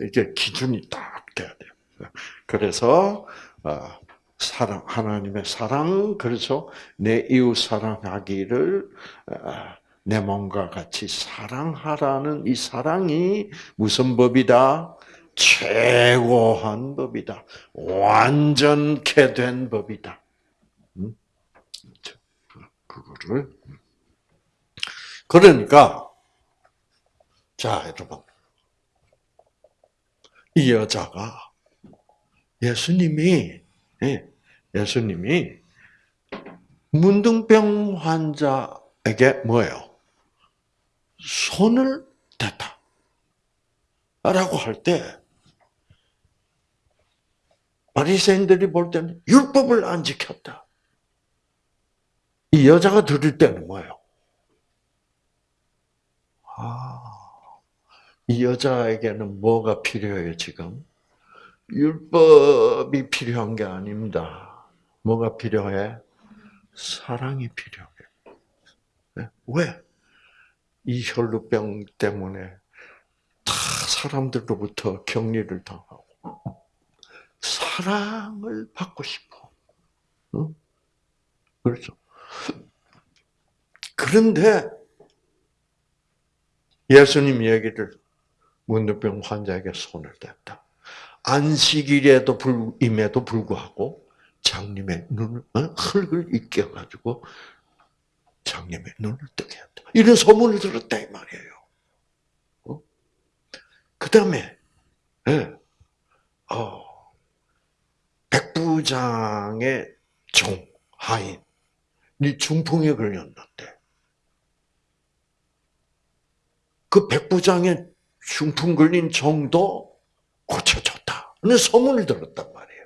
이게 기준이 딱 돼야 돼요. 그래서 어, 사랑 하나님의 사랑 그래서 내 이웃 사랑하기를 어, 내 몸과 같이 사랑하라는 이 사랑이 무슨 법이다? 최고한 법이다. 완전케 된 법이다. 음? 그거를 그러니까 자 여러분 이 여자가 예수님이 예, 예수님이 문둥병 환자에게 뭐예요? 손을 댔다. 라고 할 때, 바리새인들이 볼 때는 율법을 안 지켰다. 이 여자가 들을 때는 뭐예요? 아, 이 여자에게는 뭐가 필요해요, 지금? 율법이 필요한 게 아닙니다. 뭐가 필요해? 사랑이 필요해. 네? 왜? 이 혈루병 때문에 다 사람들로부터 격리를 당하고 사랑을 받고 싶어. 응? 그렇죠. 그런데 예수님 얘기를 문둥병 환자에게 손을 댔다. 안식일에도 불 임에도 불구하고 장님의 눈을 어? 흙을 잊게 가지고 장님의 눈을 뜨게 했다. 이런 소문을 들었다 이 말이에요. 어? 그 다음에 예. 어, 백부장의 종 하인 이 중풍에 걸렸는데 그 백부장의 중풍 걸린 종도 고쳐졌다. 는 소문을 들었단 말이에요.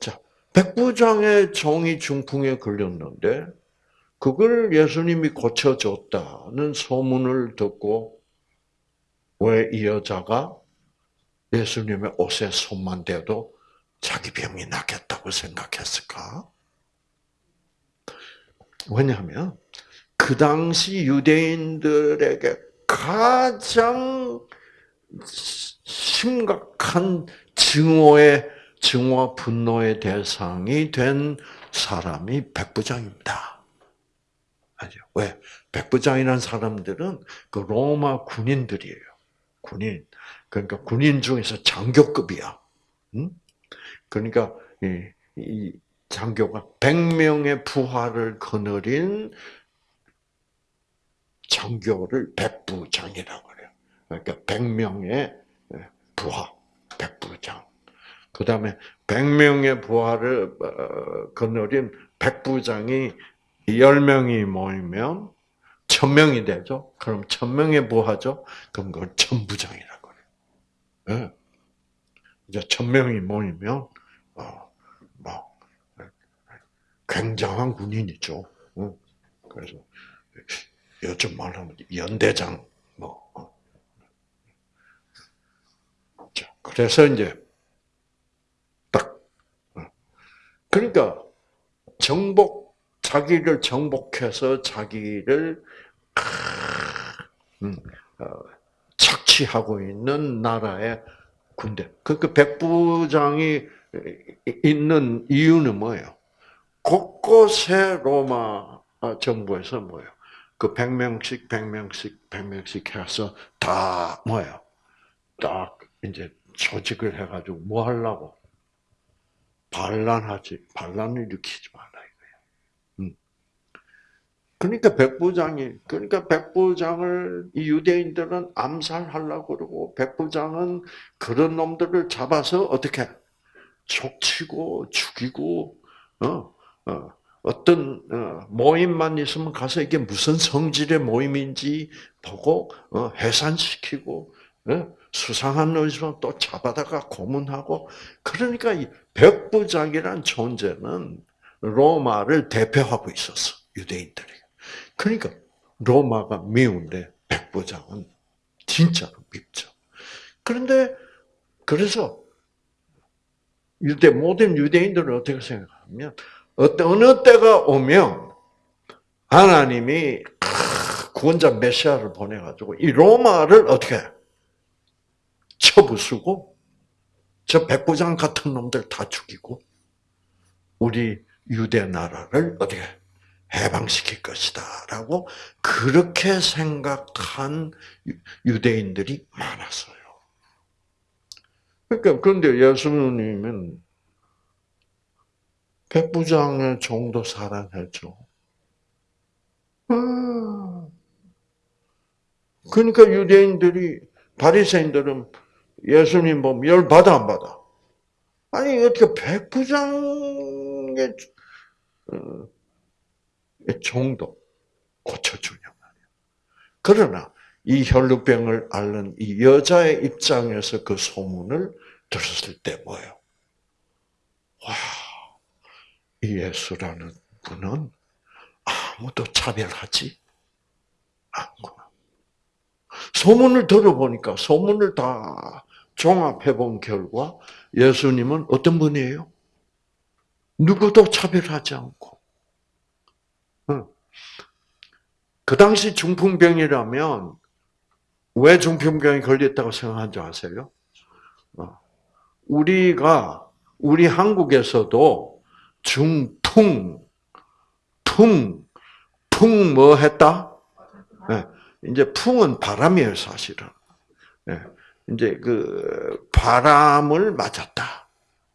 자, 백부장의 종이 중풍에 걸렸는데 그걸 예수님이 고쳐줬다는 소문을 듣고 왜 이 여자가 예수님의 옷에 손만 대도 자기 병이 낫겠다고 생각했을까? 왜냐하면 그 당시 유대인들에게 가장 심각한 증오의 증오와 분노의 대상이 된 사람이 백부장입니다. 아죠? 왜? 백부장이라는 사람들은 그 로마 군인들이에요. 군인. 그러니까 군인 중에서 장교급이야. 응? 그러니까 이, 이 장교가 100명의 부하를 거느린 장교를 백부장이라고 그래요. 그러니까 100명의 부하, 백부장. 그 다음에 100명의 부하를 어, 거느린 백부장이 10명이 모이면 1000명이 되죠. 그럼 1000명의 부하죠. 그럼 그걸 천부장이라고 그래요. 네. 이제 1000명이 모이면, 어, 뭐, 굉장한 군인이죠. 그래서 요즘 말하면 연대장, 뭐. 어. 자, 그래서 이제 딱 어. 그러니까 정복 자기를 정복해서 자기를 음, 어, 착취하고 있는 나라의 군대. 그, 그 백부장이 있는 이유는 뭐예요? 곳곳에 로마 정부에서 뭐예요? 그 100명씩, 100명씩, 100명씩 해서 다 뭐예요? 딱 이제 조직을 해가지고 뭐 하려고? 반란하지, 반란을 일으키지 말라 이거예요. 음. 그러니까 백부장이, 그러니까 백부장을 이 유대인들은 암살하려고 그러고 백부장은 그런 놈들을 잡아서 어떻게 족치고 죽이고 어, 어, 어떤 어, 모임만 있으면 가서 이게 무슨 성질의 모임인지 보고 어, 해산시키고 어, 수상한 의지로 또 잡아다가 고문하고 그러니까 이 백부장이란 존재는 로마를 대표하고 있었어 유대인들이. 그러니까 로마가 미운데 백부장은 진짜로 밉죠. 그런데 그래서 유대 모든 유대인들은 어떻게 생각하면 어느 때가 오면 하나님이 구원자 메시아를 보내가지고 이 로마를 어떻게 쳐부수고 저 백부장 같은 놈들 다 죽이고 우리 유대 나라를 어떻게 해방시킬 것이다라고 그렇게 생각한 유대인들이 많았어요. 그러니까 그런데 예수님은 백부장의 종도 사랑했죠. 아. 그러니까 유대인들이 바리새인들은 예수님 보면 열 받아 안 받아? 아니 어떻게 백부장의 어, 종도 고쳐주냐 말이야. 그러나 이 혈루병을 앓는 이 여자의 입장에서 그 소문을 들었을 때 뭐예요? 와, 이 예수라는 분은 아무도 차별하지 않구나. 소문을 들어보니까 소문을 다 종합해 본 결과 예수님은 어떤 분이에요? 누구도 차별하지 않고. 그 당시 중풍병이라면 왜 중풍병이 걸렸다고 줄 아세요? 어. 우리가 우리 한국에서도 중풍, 풍, 풍 뭐 했다? 네. 이제 풍은 바람이에요, 사실은. 네. 이제 그 바람을 맞았다.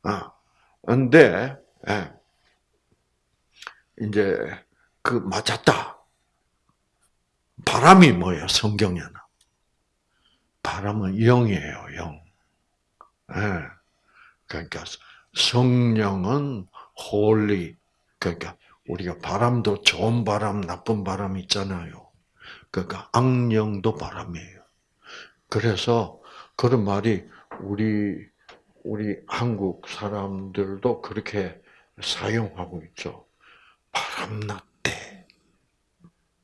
아, 근데 네. 이제 그 맞았다. 바람이 뭐예요? 성경에는 바람은 영이에요, 영. 네. 그러니까 성령은 holy. 그러니까 우리가 바람도 좋은 바람, 나쁜 바람 있잖아요. 그러니까 악령도 바람이에요. 그래서 그런 말이 우리 우리 한국 사람들도 그렇게 사용하고 있죠. 바람 났대.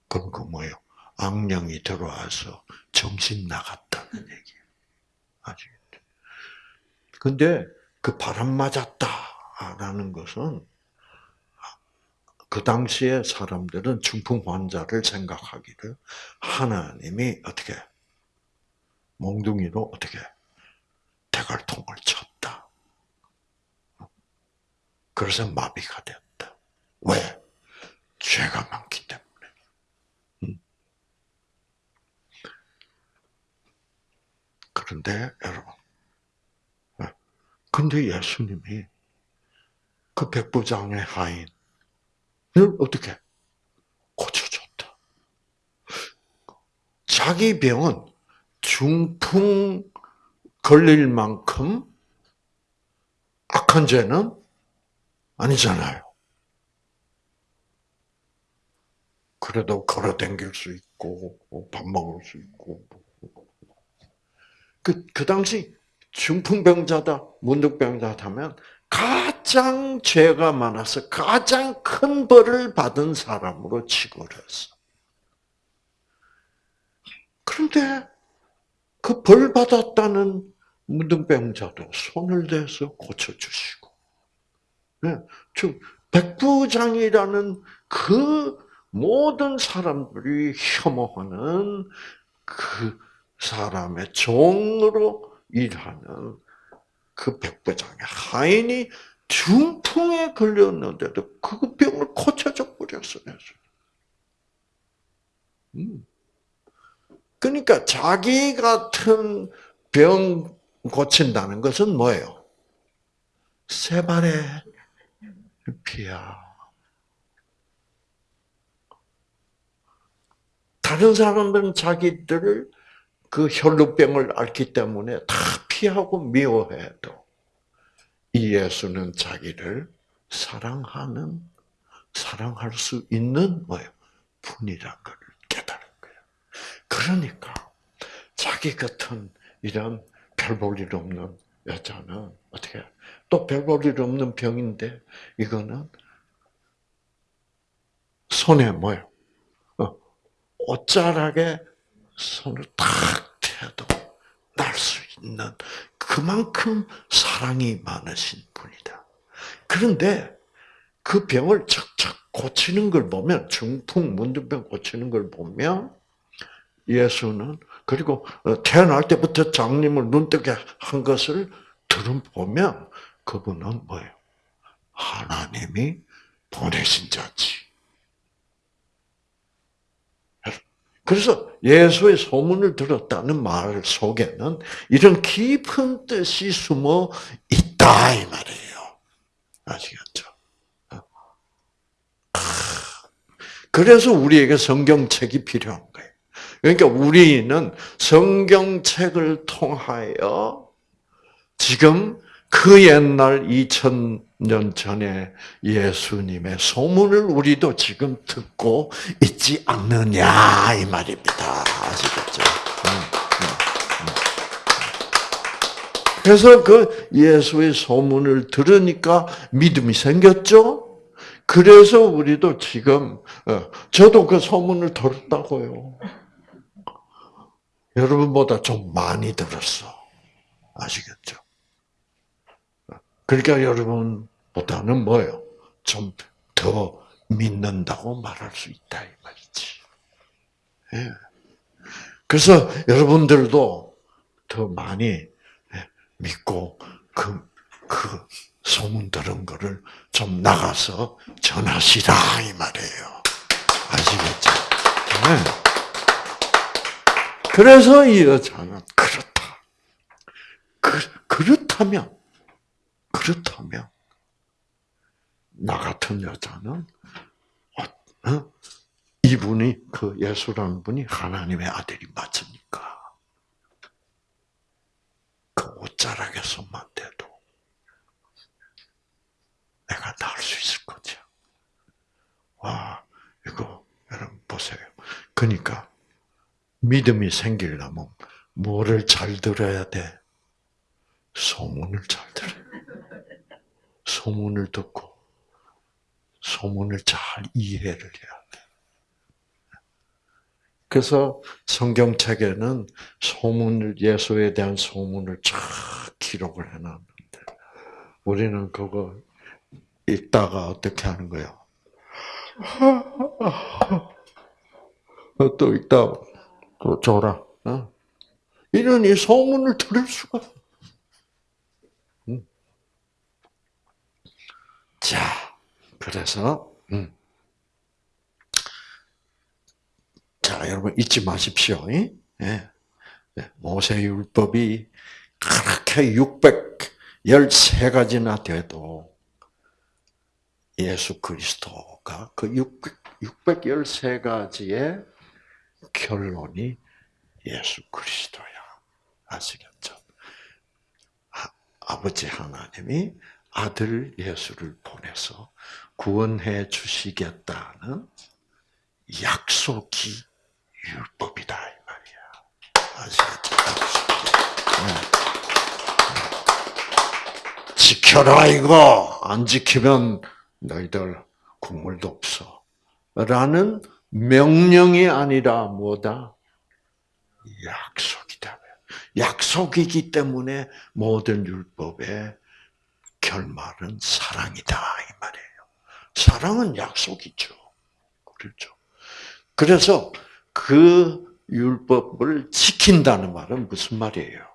그럼 그 뭐예요? 악령이 들어와서 정신 나갔다는 얘기예요. 아시겠죠? 근데 그 바람 맞았다 라는 것은 그 당시에 사람들은 중풍 환자를 생각하기를 하나님이 어떻게 몽둥이로 어떻게 대갈통을 쳤다. 그래서 마비가 됐다. 왜? 죄가 많기 때문에. 음. 그런데 여러분, 근데 예수님이 그 백부장의 하인을 어떻게 고쳐줬다. 자기 병은 중풍 걸릴 만큼 악한 죄는 아니잖아요. 그래도 걸어 댕길 수 있고, 밥 먹을 수 있고. 그, 그 당시 중풍병자다, 문득병자다 하면 가장 죄가 많아서 가장 큰 벌을 받은 사람으로 취급을 했어. 그런데 그 벌 받았다는 문둥병자도 손을 대서 고쳐주시고, 네, 백부장이라는 그 모든 사람들이 혐오하는 그 사람의 종으로 일하는 그 백부장의 하인이 중풍에 걸렸는데도 그 병을 고쳐줘 버렸어요. 음. 그러니까 자기 같은 병 고친다는 것은 뭐예요? 세 발의 피야. 다른 사람들은 자기들을 그 혈루병을 앓기 때문에 다 피하고 미워해도 이 예수는 자기를 사랑하는 사랑할 수 있는 뭐예요? 분이란 걸 깨달은 거예요. 그러니까 자기 같은 이런 별 볼 일 없는 여자는 어떻게 또 별 볼 일 없는 병인데 이거는 손에 뭐예요? 어, 옷자락에 손을 탁 대도 날 수 있는 그만큼 사랑이 많으신 분이다. 그런데 그 병을 척척 고치는 걸 보면 중풍 문둥병 고치는 걸 보면 예수는 그리고 어, 태어날 때부터 장님을 눈뜨게 한 것을 들어보면 그분은 뭐예요? 하나님이 보내신 자지. 그래서 예수의 소문을 들었다는 말 속에는 이런 깊은 뜻이 숨어 있다 이 말이에요. 아시겠죠? 그래서 우리에게 성경책이 필요한 거예요. 그러니까 우리는 성경책을 통하여 지금 그 옛날 2000 년 전에 예수님의 소문을 우리도 지금 듣고 있지 않느냐 이 말입니다. 아시겠죠? 음, 음, 음. 그래서 그 예수의 소문을 들으니까 믿음이 생겼죠. 그래서 우리도 지금 어, 저도 그 소문을 들었다고요. 여러분보다 좀 많이 들었어. 아시겠죠? 그러니까 여러분보다는 뭐예요? 좀 더 믿는다고 말할 수 있다 이 말이지. 예. 그래서 여러분들도 더 많이 예, 믿고 그, 그 소문 들은 거를 좀 나가서 전하시라 이 말이에요. 아시겠죠? 네. 그래서 이 여자는 그렇다. 그, 그렇다면, 그렇다면, 나 같은 여자는, 어, 어? 이분이, 그 예수라는 분이 하나님의 아들이 맞습니까? 그 옷자락에서만 돼도 내가 나을 수 있을 거죠. 와, 이거, 여러분 보세요. 그러니까, 믿음이 생기려면 뭐를 잘 들어야 돼? 소문을 잘. 소문을 듣고 소문을 잘 이해를 해야 돼. 그래서 성경책에는 소문을 예수에 대한 소문을 쫙 기록을 해놨는데 우리는 그거 읽다가 어떻게 하는 거예요? 또 읽다 또 줘라. 어? 이런 이 소문을 들을 수가. 자, 그래서 음. 자 여러분 잊지 마십시오. 예? 예. 모세 율법이 그렇게 613가지나 돼도 예수 그리스도가 그 613가지의 결론이 예수 그리스도야. 아시겠죠? 아, 버지 하나님이 아들 예수를 보내서 구원해 주시겠다는 약속이 율법이다 이 말이야. 아시겠죠? 네. 지켜라 이거 안 지키면 너희들 국물도 없어. 라는 명령이 아니라 뭐다? 약속이다. 약속이기 때문에 모든 율법의 결말은 사랑이다 이 말이에요. 사랑은 약속이죠. 그렇죠. 그래서 그 율법을 지킨다는 말은 무슨 말이에요?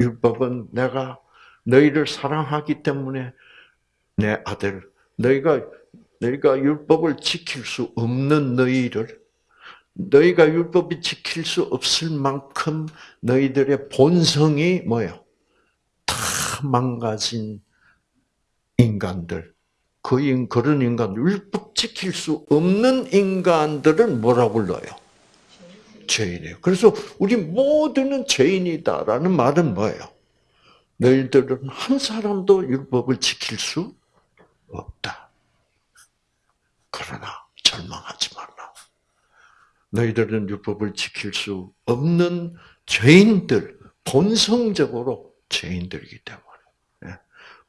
율법은 내가 너희를 사랑하기 때문에 내 아들, 너희가 너희가 율법을 지킬 수 없는 너희를 너희가 율법이 지킬 수 없을 만큼 너희들의 본성이 뭐예요? 다 망가진 인간들. 그 인, 그런 인간, 율법 지킬 수 없는 인간들을 뭐라 불러요? 죄인이에요. 그래서 우리 모두는 죄인이다라는 말은 뭐예요? 너희들은 한 사람도 율법을 지킬 수 없다. 그러나 절망하지 말라. 너희들은 율법을 지킬 수 없는 죄인들, 본성적으로 죄인들이기 때문에. 예.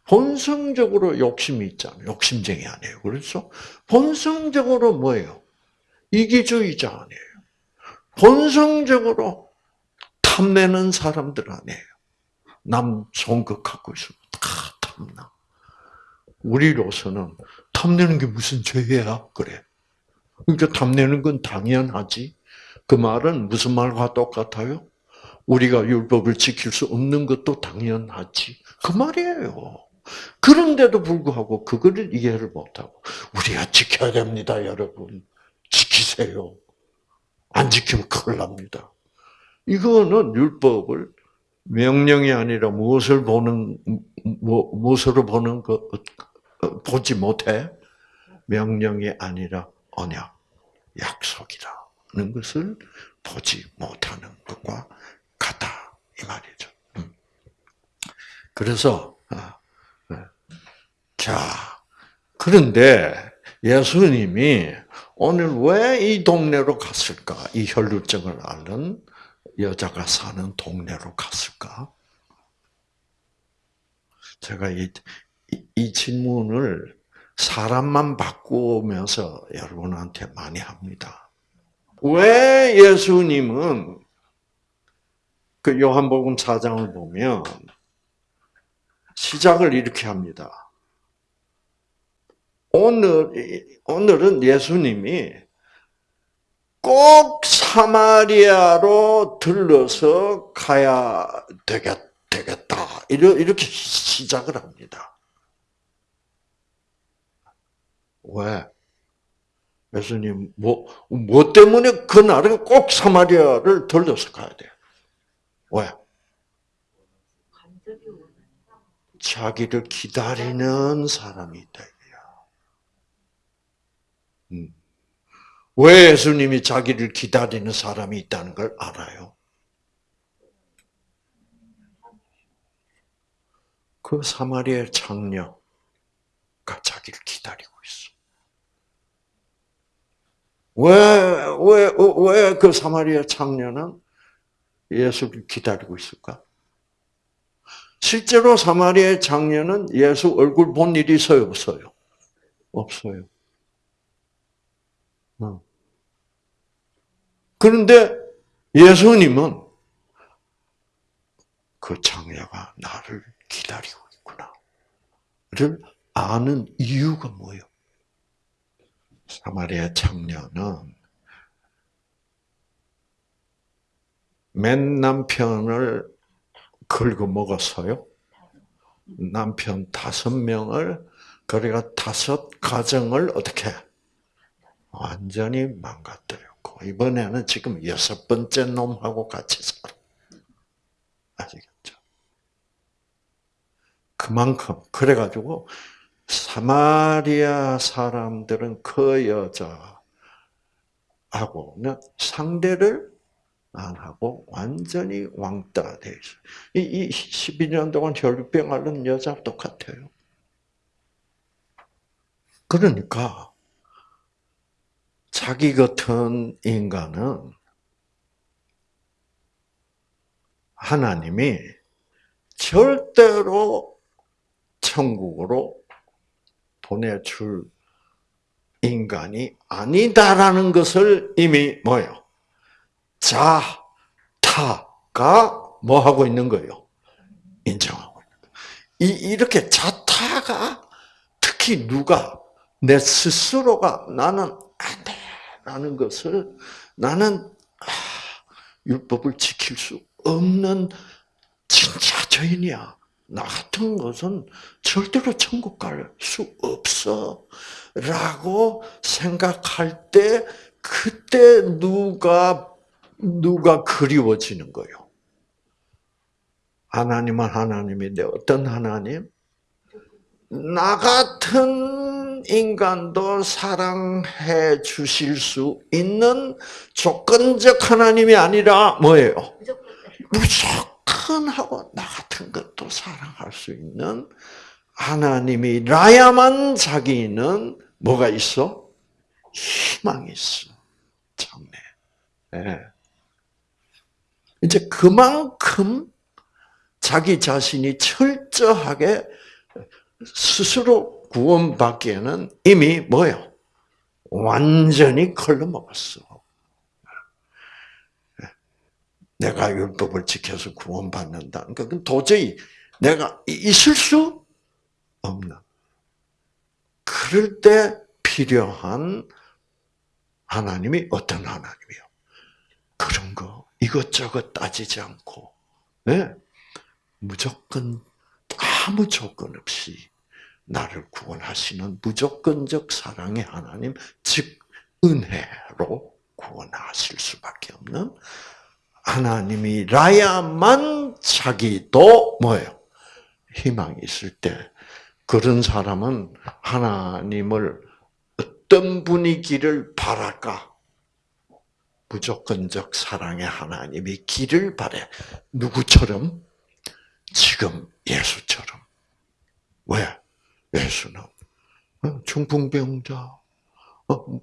본성적으로 욕심이 있잖아요. 욕심쟁이 아니에요. 그래서 본성적으로 뭐예요? 이기주의자 아니에요. 본성적으로 탐내는 사람들 아니에요. 남 갖고 있으면 다 탐나. 우리로서는 탐내는 게 무슨 죄야? 그래. 그러니까 탐내는 건 당연하지. 그 말은 무슨 말과 똑같아요? 우리가 율법을 지킬 수 없는 것도 당연하지. 그 말이에요. 그런데도 불구하고 그거를 이해를 못하고 우리가 지켜야 됩니다, 여러분. 지키세요. 안 지키면 큰일 납니다. 이거는 율법을 명령이 아니라 무엇을 보는 뭐, 무엇으로 보는 거 보지 못해 명령이 아니라 언약, 약속이라는 것을 보지 못하는 것과 같다 이 말이죠. 음. 그래서 아, 네. 자 그런데 예수님이 오늘 왜 이 동네로 갔을까? 이 혈루증을 앓는 여자가 사는 동네로 갔을까? 제가 이, 이, 이 질문을 사람만 바꾸면서 여러분한테 많이 합니다. 왜 예수님은 그 요한복음 4장을 보면 시작을 이렇게 합니다. 오늘, 오늘은 예수님이 꼭 사마리아로 들러서 가야 되겠, 되겠다. 이렇게 시작을 합니다. 왜? 예수님, 뭐, 뭐 때문에 그날은 꼭 사마리아를 들러서 가야 돼요? 왜? 자기를 기다리는 사람이 있다. 음. 왜 예수님이 자기를 기다리는 사람이 있다는 걸 알아요? 그 사마리아 장녀가 자기를 기다리고 있어. 왜, 왜, 왜 그 사마리아 장녀는 예수를 기다리고 있을까? 실제로 사마리아 장녀는 예수 얼굴 본 일이 있어요, 없어요? 없어요. 그런데 예수님은 그 장녀가 나를 기다리고 있구나를 아는 이유가 뭐예요? 사마리아 장녀는 맨 남편을 긁어 먹었어요. 남편 다섯 명을 그래가 다섯 가정을 어떻게 완전히 망가뜨렸고 이번에는 지금 여섯 번째 놈하고 같이 살아. 아시겠죠? 그만큼 그래가지고 사마리아 사람들은 그 여자하고는 상대를 안 하고 완전히 왕따 돼 있어. 이, 이 12년 동안 혈병 앓는 여자 똑같아요. 그러니까 자기 같은 인간은 하나님이 절대로 천국으로 보내줄 인간이 아니다라는 것을 이미 뭐요? 자, 타가 뭐 하고 있는 거예요? 인정하고 있는 거예요. 이, 이렇게 자타가 특히 누가 내 스스로가 나는 안 돼. 라는 것을 나는 아, 율법을 지킬 수 없는 진짜 죄인이야. 나 같은 것은 절대로 천국 갈 수 없어. 라고 생각할 때, 그때 누가, 누가 그리워지는 거요. 하나님은 하나님인데, 어떤 하나님? 나 같은 인간도 사랑해 주실 수 있는 조건적 하나님이 아니라 뭐예요? 무조건 하고 나 같은 것도 사랑할 수 있는 하나님이라야만 자기는 뭐가 있어? 희망이 있어. 참네. 네. 이제 그만큼 자기 자신이 철저하게 스스로 구원받기에는 이미 뭐요? 완전히 걸러먹었어. 내가 율법을 지켜서 구원받는다는 것은 도저히 내가 있을 수 없는. 그럴 때 필요한 하나님이 어떤 하나님이요? 그런 거 이것저것 따지지 않고, 네? 무조건 아무 조건 없이 나를 구원하시는 무조건적 사랑의 하나님, 즉 은혜로 구원하실 수밖에 없는 하나님이라야만 자기도 뭐예요? 희망이 있을 때 그런 사람은 하나님을 어떤 분이기를 바랄까? 무조건적 사랑의 하나님이 길을 바래. 누구처럼? 지금 예수처럼. 왜? 예수는 어, 중풍병자, 어,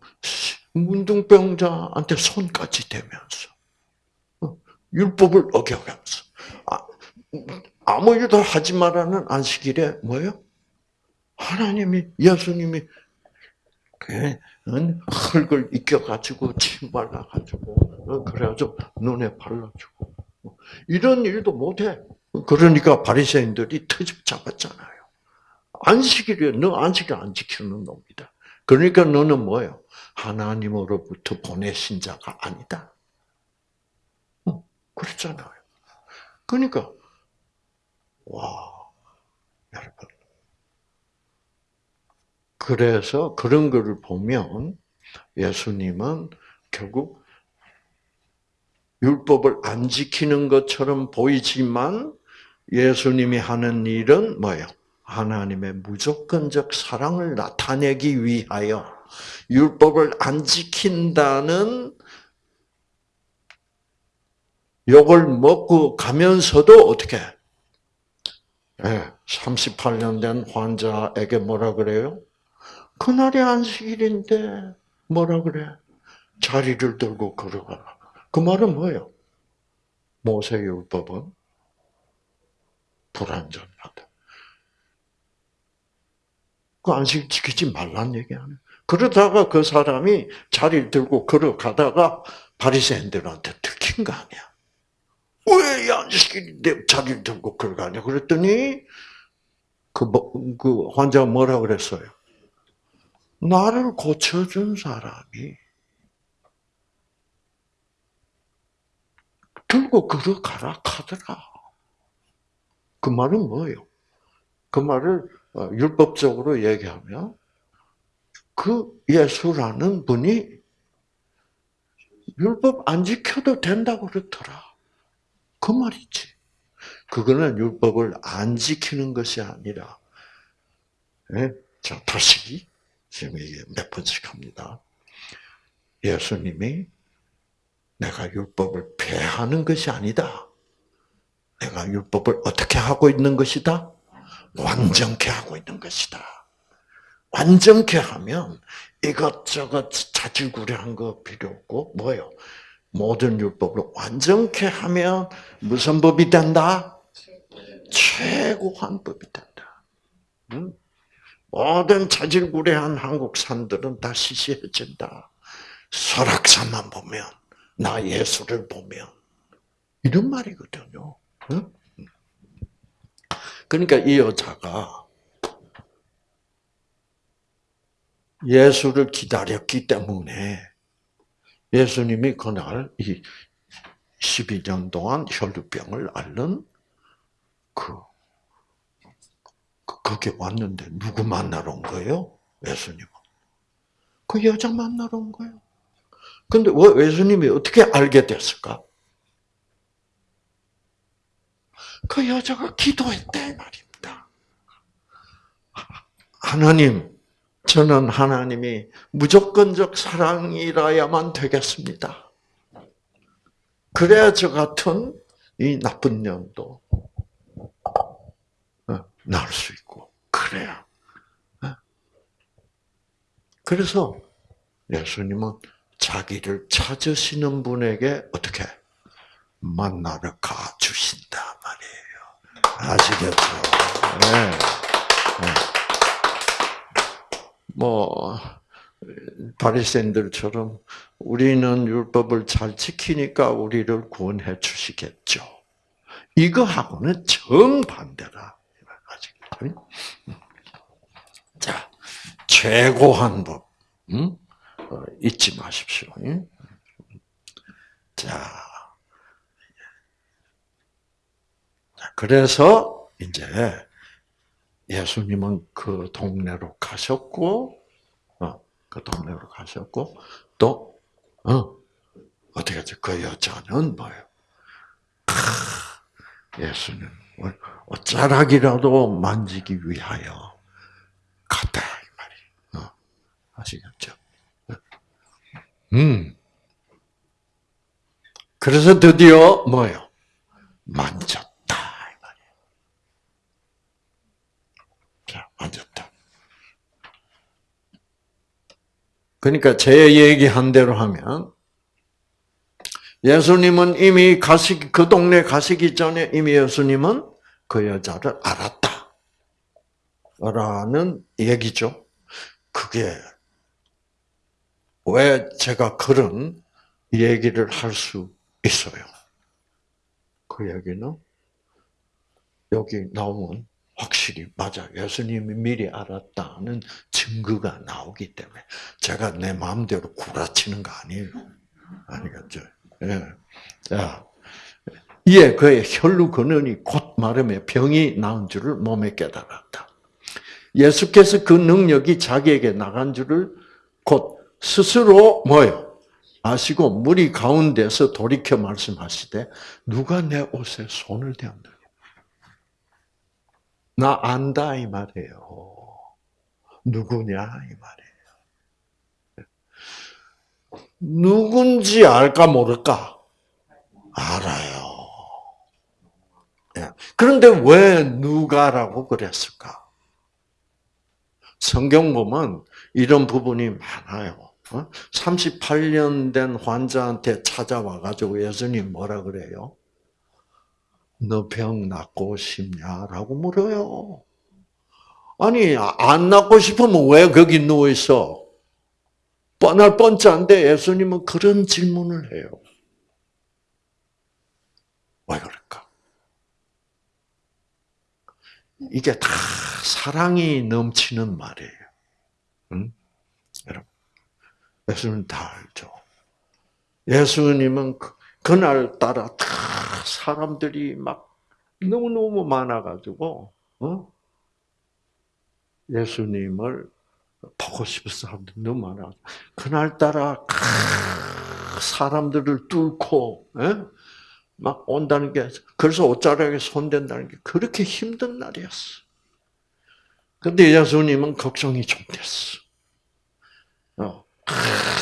문둥병자한테 손까지 대면서 어, 율법을 어겨가면서 아, 아무 일도 하지 말라는 안식일에 뭐예요? 하나님이 예수님이 그, 응? 흙을 익혀가지고 침 발라가지고 어, 그래가지고 눈에 발라주고 이런 일도 못해. 그러니까 바리새인들이 트집 잡았잖아요. 안식일에 너 안식일 안 지키는 놈이다. 그러니까 너는 뭐예요? 하나님으로부터 보내신 자가 아니다. 어, 그렇잖아요. 그러니까 와 여러분 그래서 그런 거를 보면 예수님은 결국 율법을 안 지키는 것처럼 보이지만 예수님이 하는 일은 뭐예요? 하나님의 무조건적 사랑을 나타내기 위하여 율법을 안 지킨다는 욕을 먹고 가면서도 어떻게? 예, 38년 된 환자에게 뭐라 그래요? 그날이 안식일인데 뭐라 그래? 자리를 들고 걸어가. 그 말은 뭐예요? 모세율법은 불완전하다. 그 안식 지키지 말란 얘기 아니에요. 그러다가 그 사람이 자리를 들고 걸어가다가 바리새인들한테 들킨 거 아니야. 왜 안식일인데 자리를 들고 걸어가냐? 그랬더니 그, 뭐, 그 환자가 뭐라 그랬어요? 나를 고쳐준 사람이 들고 걸어가라 하더라. 그 말은 뭐예요? 그 말을 어, 율법적으로 얘기하면 그 예수라는 분이 율법 안 지켜도 된다고 그렇더라. 그 말이지. 그거는 율법을 안 지키는 것이 아니라, 예? 자, 다시, 지금 이게 몇 번씩 합니다. 예수님이 내가 율법을 폐하는 것이 아니다. 내가 율법을 어떻게 하고 있는 것이다? 완전케 하고 있는 것이다. 완전케 하면 이것저것 자질구레한 거 필요 없고 뭐예요? 모든 율법을 완전케 하면 무슨 법이 된다? 최고한 법이 된다. 응? 모든 자질구레한 한국 산들은 다 시시해진다. 설악산만 보면 나 예수를 보면 이런 말이거든요. 응? 그러니까 이 여자가 예수를 기다렸기 때문에 예수님이 그날 이 12년 동안 혈루병을 앓는 그, 그 거기 왔는데 누구 만나러 온 거예요? 예수님은. 그 여자 만나러 온 거예요. 근데 왜 예수님이 어떻게 알게 됐을까? 그 여자가 기도했대 말입니다. 하나님, 저는 하나님이 무조건적 사랑이라야만 되겠습니다. 그래야 저 같은 이 나쁜 년도 어, 나을 수 있고 그래야. 어? 그래서 예수님은 자기를 찾으시는 분에게 어떻게 만나러 가 주신다 말이에요. 아시겠죠? 네. 네. 뭐 바리새인들처럼 우리는 율법을 잘 지키니까 우리를 구원해 주시겠죠. 이거하고는 정반대라. 자, 최고한 법. 음? 어, 잊지 마십시오. 자. 그래서 이제 예수님은 그 동네로 가셨고, 어, 그 동네로 가셨고, 또, 어, 어떻게 하죠? 그 여자는 뭐예요? 예수님, 어쩌락이라도 만지기 위하여 갔다, 이 말이. 어, 아시겠죠? 음. 그래서 드디어 뭐예요? 만졌 앉았다. 그러니까 제 얘기한 대로 하면 예수님은 이미 가시기 그 동네 가시기 전에 이미 예수님은 그 여자를 알았다. 라는 얘기죠. 그게 왜 제가 그런 얘기를 할 수 있어요? 그 얘기는 여기 나오면 확실히 맞아. 예수님이 미리 알았다는 증거가 나오기 때문에 제가 내 마음대로 구라치는 거 아니에요. 아니겠죠? 예. 자, 이에 그의 혈루 근원이 곧 마름에 병이 나은 줄을 몸에 깨달았다. 예수께서 그 능력이 자기에게 나간 줄을 곧 스스로 뭐요? 아시고 무리 가운데서 돌이켜 말씀하시되 누가 내 옷에 손을 대었느냐? 나 안다 이 말이에요. 누구냐 이 말이에요. 누군지 알까 모를까? 알아요. 예. 그런데 왜 누가라고 그랬을까? 성경 보면 이런 부분이 많아요. 38년 된 환자한테 찾아와 가지고 예수님 뭐라 그래요? 너 병 낫고 싶냐라고 물어요. 아니 안 낫고 싶으면 왜 거기 누워 있어? 뻔할 뻔짠데 예수님은 그런 질문을 해요. 왜 그럴까? 이게 다 사랑이 넘치는 말이에요. 응? 여러분, 예수님 다 알죠. 예수님은 그, 그날 따라 다 사람들이 막 너무 너무 많아가지고, 어? 예수님을 보고 싶은 사람들이 너무 많아. 그날따라 사람들을 뚫고, 에? 막 온다는 게, 그래서 옷자락에 손댄다는 게 그렇게 힘든 날이었어. 근데 예수님은 걱정이 좀 됐어. 어,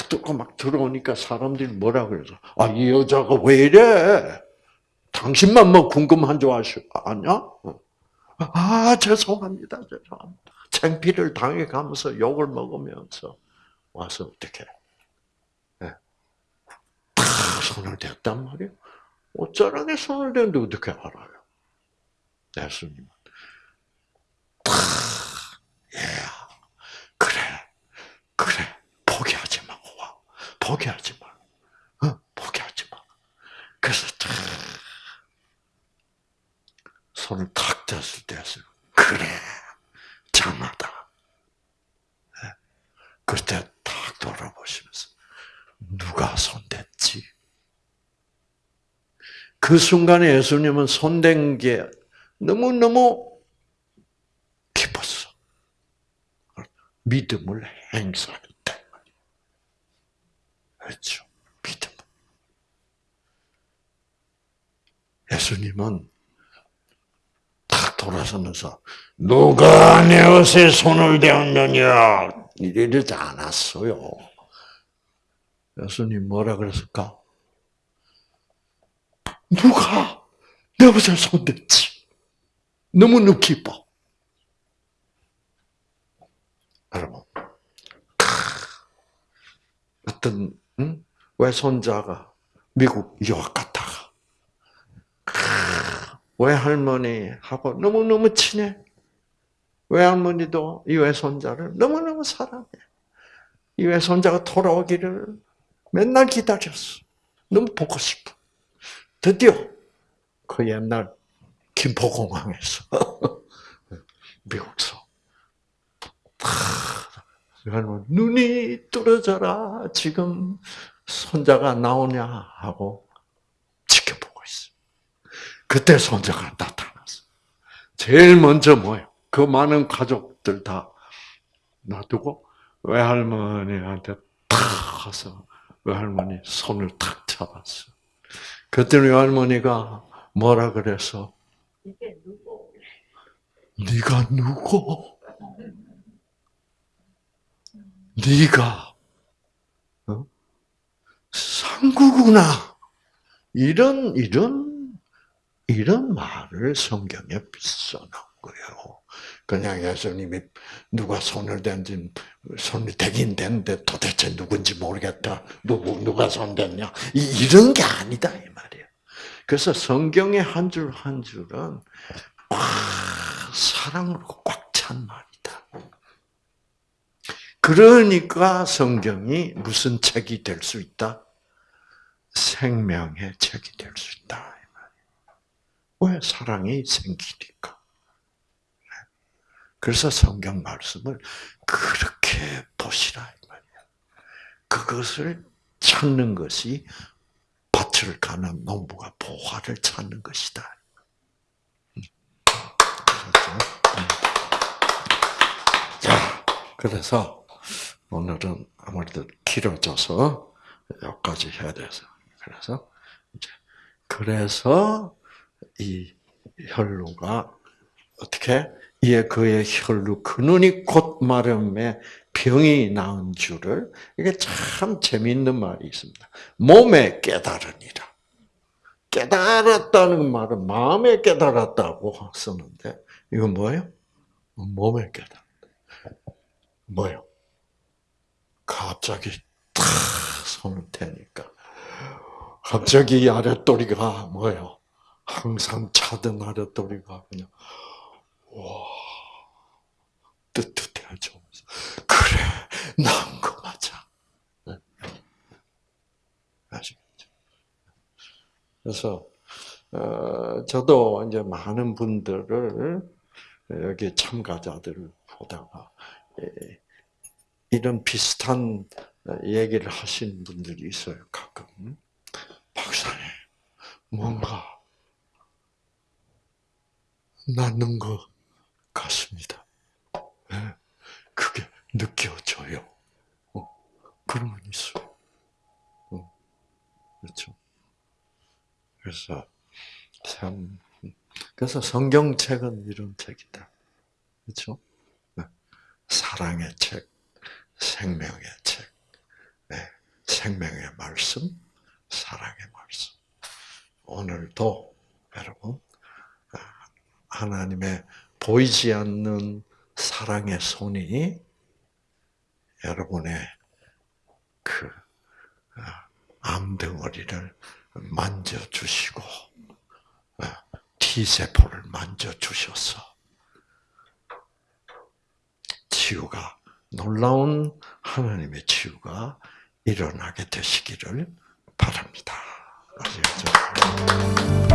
뚫고 막 들어오니까 사람들이 뭐라 그래서, 아, 이 여자가 왜 이래? 당신만 뭐 궁금한 줄 아냐? 어. 아, 죄송합니다, 죄송합니다. 창피를 당해가면서 욕을 먹으면서 와서 어떻게 네. 탁 손을 댔단 말이에요. 옷자락에 손을 대는데 어떻게 알아요? 예수님은. 탁, 예, 그래, 그래, 포기하지 마, 와, 포기하지 마, 어, 손을 탁 댔을 때, 그래, 장하다. 네. 그때 탁 돌아보시면서 누가 손댔지? 그 순간에 예수님은 손댄 게 너무너무 기뻤어. 믿음을 행사했다. 그렇죠. 믿음. 예수님은 탁 돌아서면서 누가 내 옷에 손을 대었느냐 이러지 않았어요. 예수님 뭐라 그랬을까? 누가 내 옷에 손댔지? 너무너무 기뻐. 여러분, 어떤 응? 외손자가 미국 유학 갔다가 외할머니 하고 너무너무 친해. 외할머니도 이 외손자를 너무너무 사랑해. 이 외손자가 돌아오기를 맨날 기다렸어. 너무 보고 싶어. 드디어 그 옛날 김포공항에서 미국서 눈이 뚫어져라 지금 손자가 나오냐 하고. 그때 손자가 나타났어. 제일 먼저 뭐예요? 그 많은 가족들 다 놔두고 외할머니한테 탁 가서 외할머니 손을 탁 잡았어. 그때 외할머니가 뭐라 그래서? 이게 누구? 네가 누구? 네가 어? 상구구나. 이런 이런 이런 말을 성경에 써놓은 거예요. 그냥 예수님이 누가 손을 댄지 손이 되긴 되는데 도대체 누군지 모르겠다. 누구 누가 손 댔냐? 이런 게 아니다 이 말이에요. 그래서 성경의 한 줄 한 줄은 와, 사랑으로 꽉 찬 말이다. 그러니까 성경이 무슨 책이 될 수 있다? 생명의 책이 될 수 있다. 왜 사랑이 생기니까. 그래서 성경 말씀을 그렇게 보시라 이 말이야. 그것을 찾는 것이 밭을 가는 농부가 보화를 찾는 것이다. 음. 음. 자, 그래서 오늘은 아무래도 길어져서 여기까지 해야 돼서 그래서 이제 그래서 이 혈루가 어떻게 이에 그의 혈루 근원이 곧 마름에 병이 나은 줄을 이게 참 재미있는 말이 있습니다. 몸에 깨달으니라. 깨달았다는 말은 마음에 깨달았다고 쓰는데 이건 뭐예요? 몸에 깨달았다. 뭐요? 갑자기 탁 손을 대니까 갑자기 이 아랫도리가 뭐예요? 항상 아랫도리가 그냥 와 뜨뜻해져. 그래 나은 거 맞아. 네. 아시겠죠? 그래서 어, 저도 이제 많은 분들을 여기 참가자들을 보다가 예, 이런 비슷한 얘기를 하시는 분들이 있어요. 가끔 박사님 뭔가 낫는 것 같습니다. 네, 그게 느껴져요. 어, 그런 건 있어요. 어, 그렇죠. 그래서 참 그래서 성경책은 이런 책이다. 그렇죠? 네. 사랑의 책, 생명의 책, 네. 생명의 말씀, 사랑의 말씀. 오늘도 여러분 하나님의 보이지 않는 사랑의 손이 여러분의 그 암덩어리를 만져주시고 T세포를 만져주셔서 치유가 놀라운 하나님의 치유가 일어나게 되시기를 바랍니다. 아시겠죠?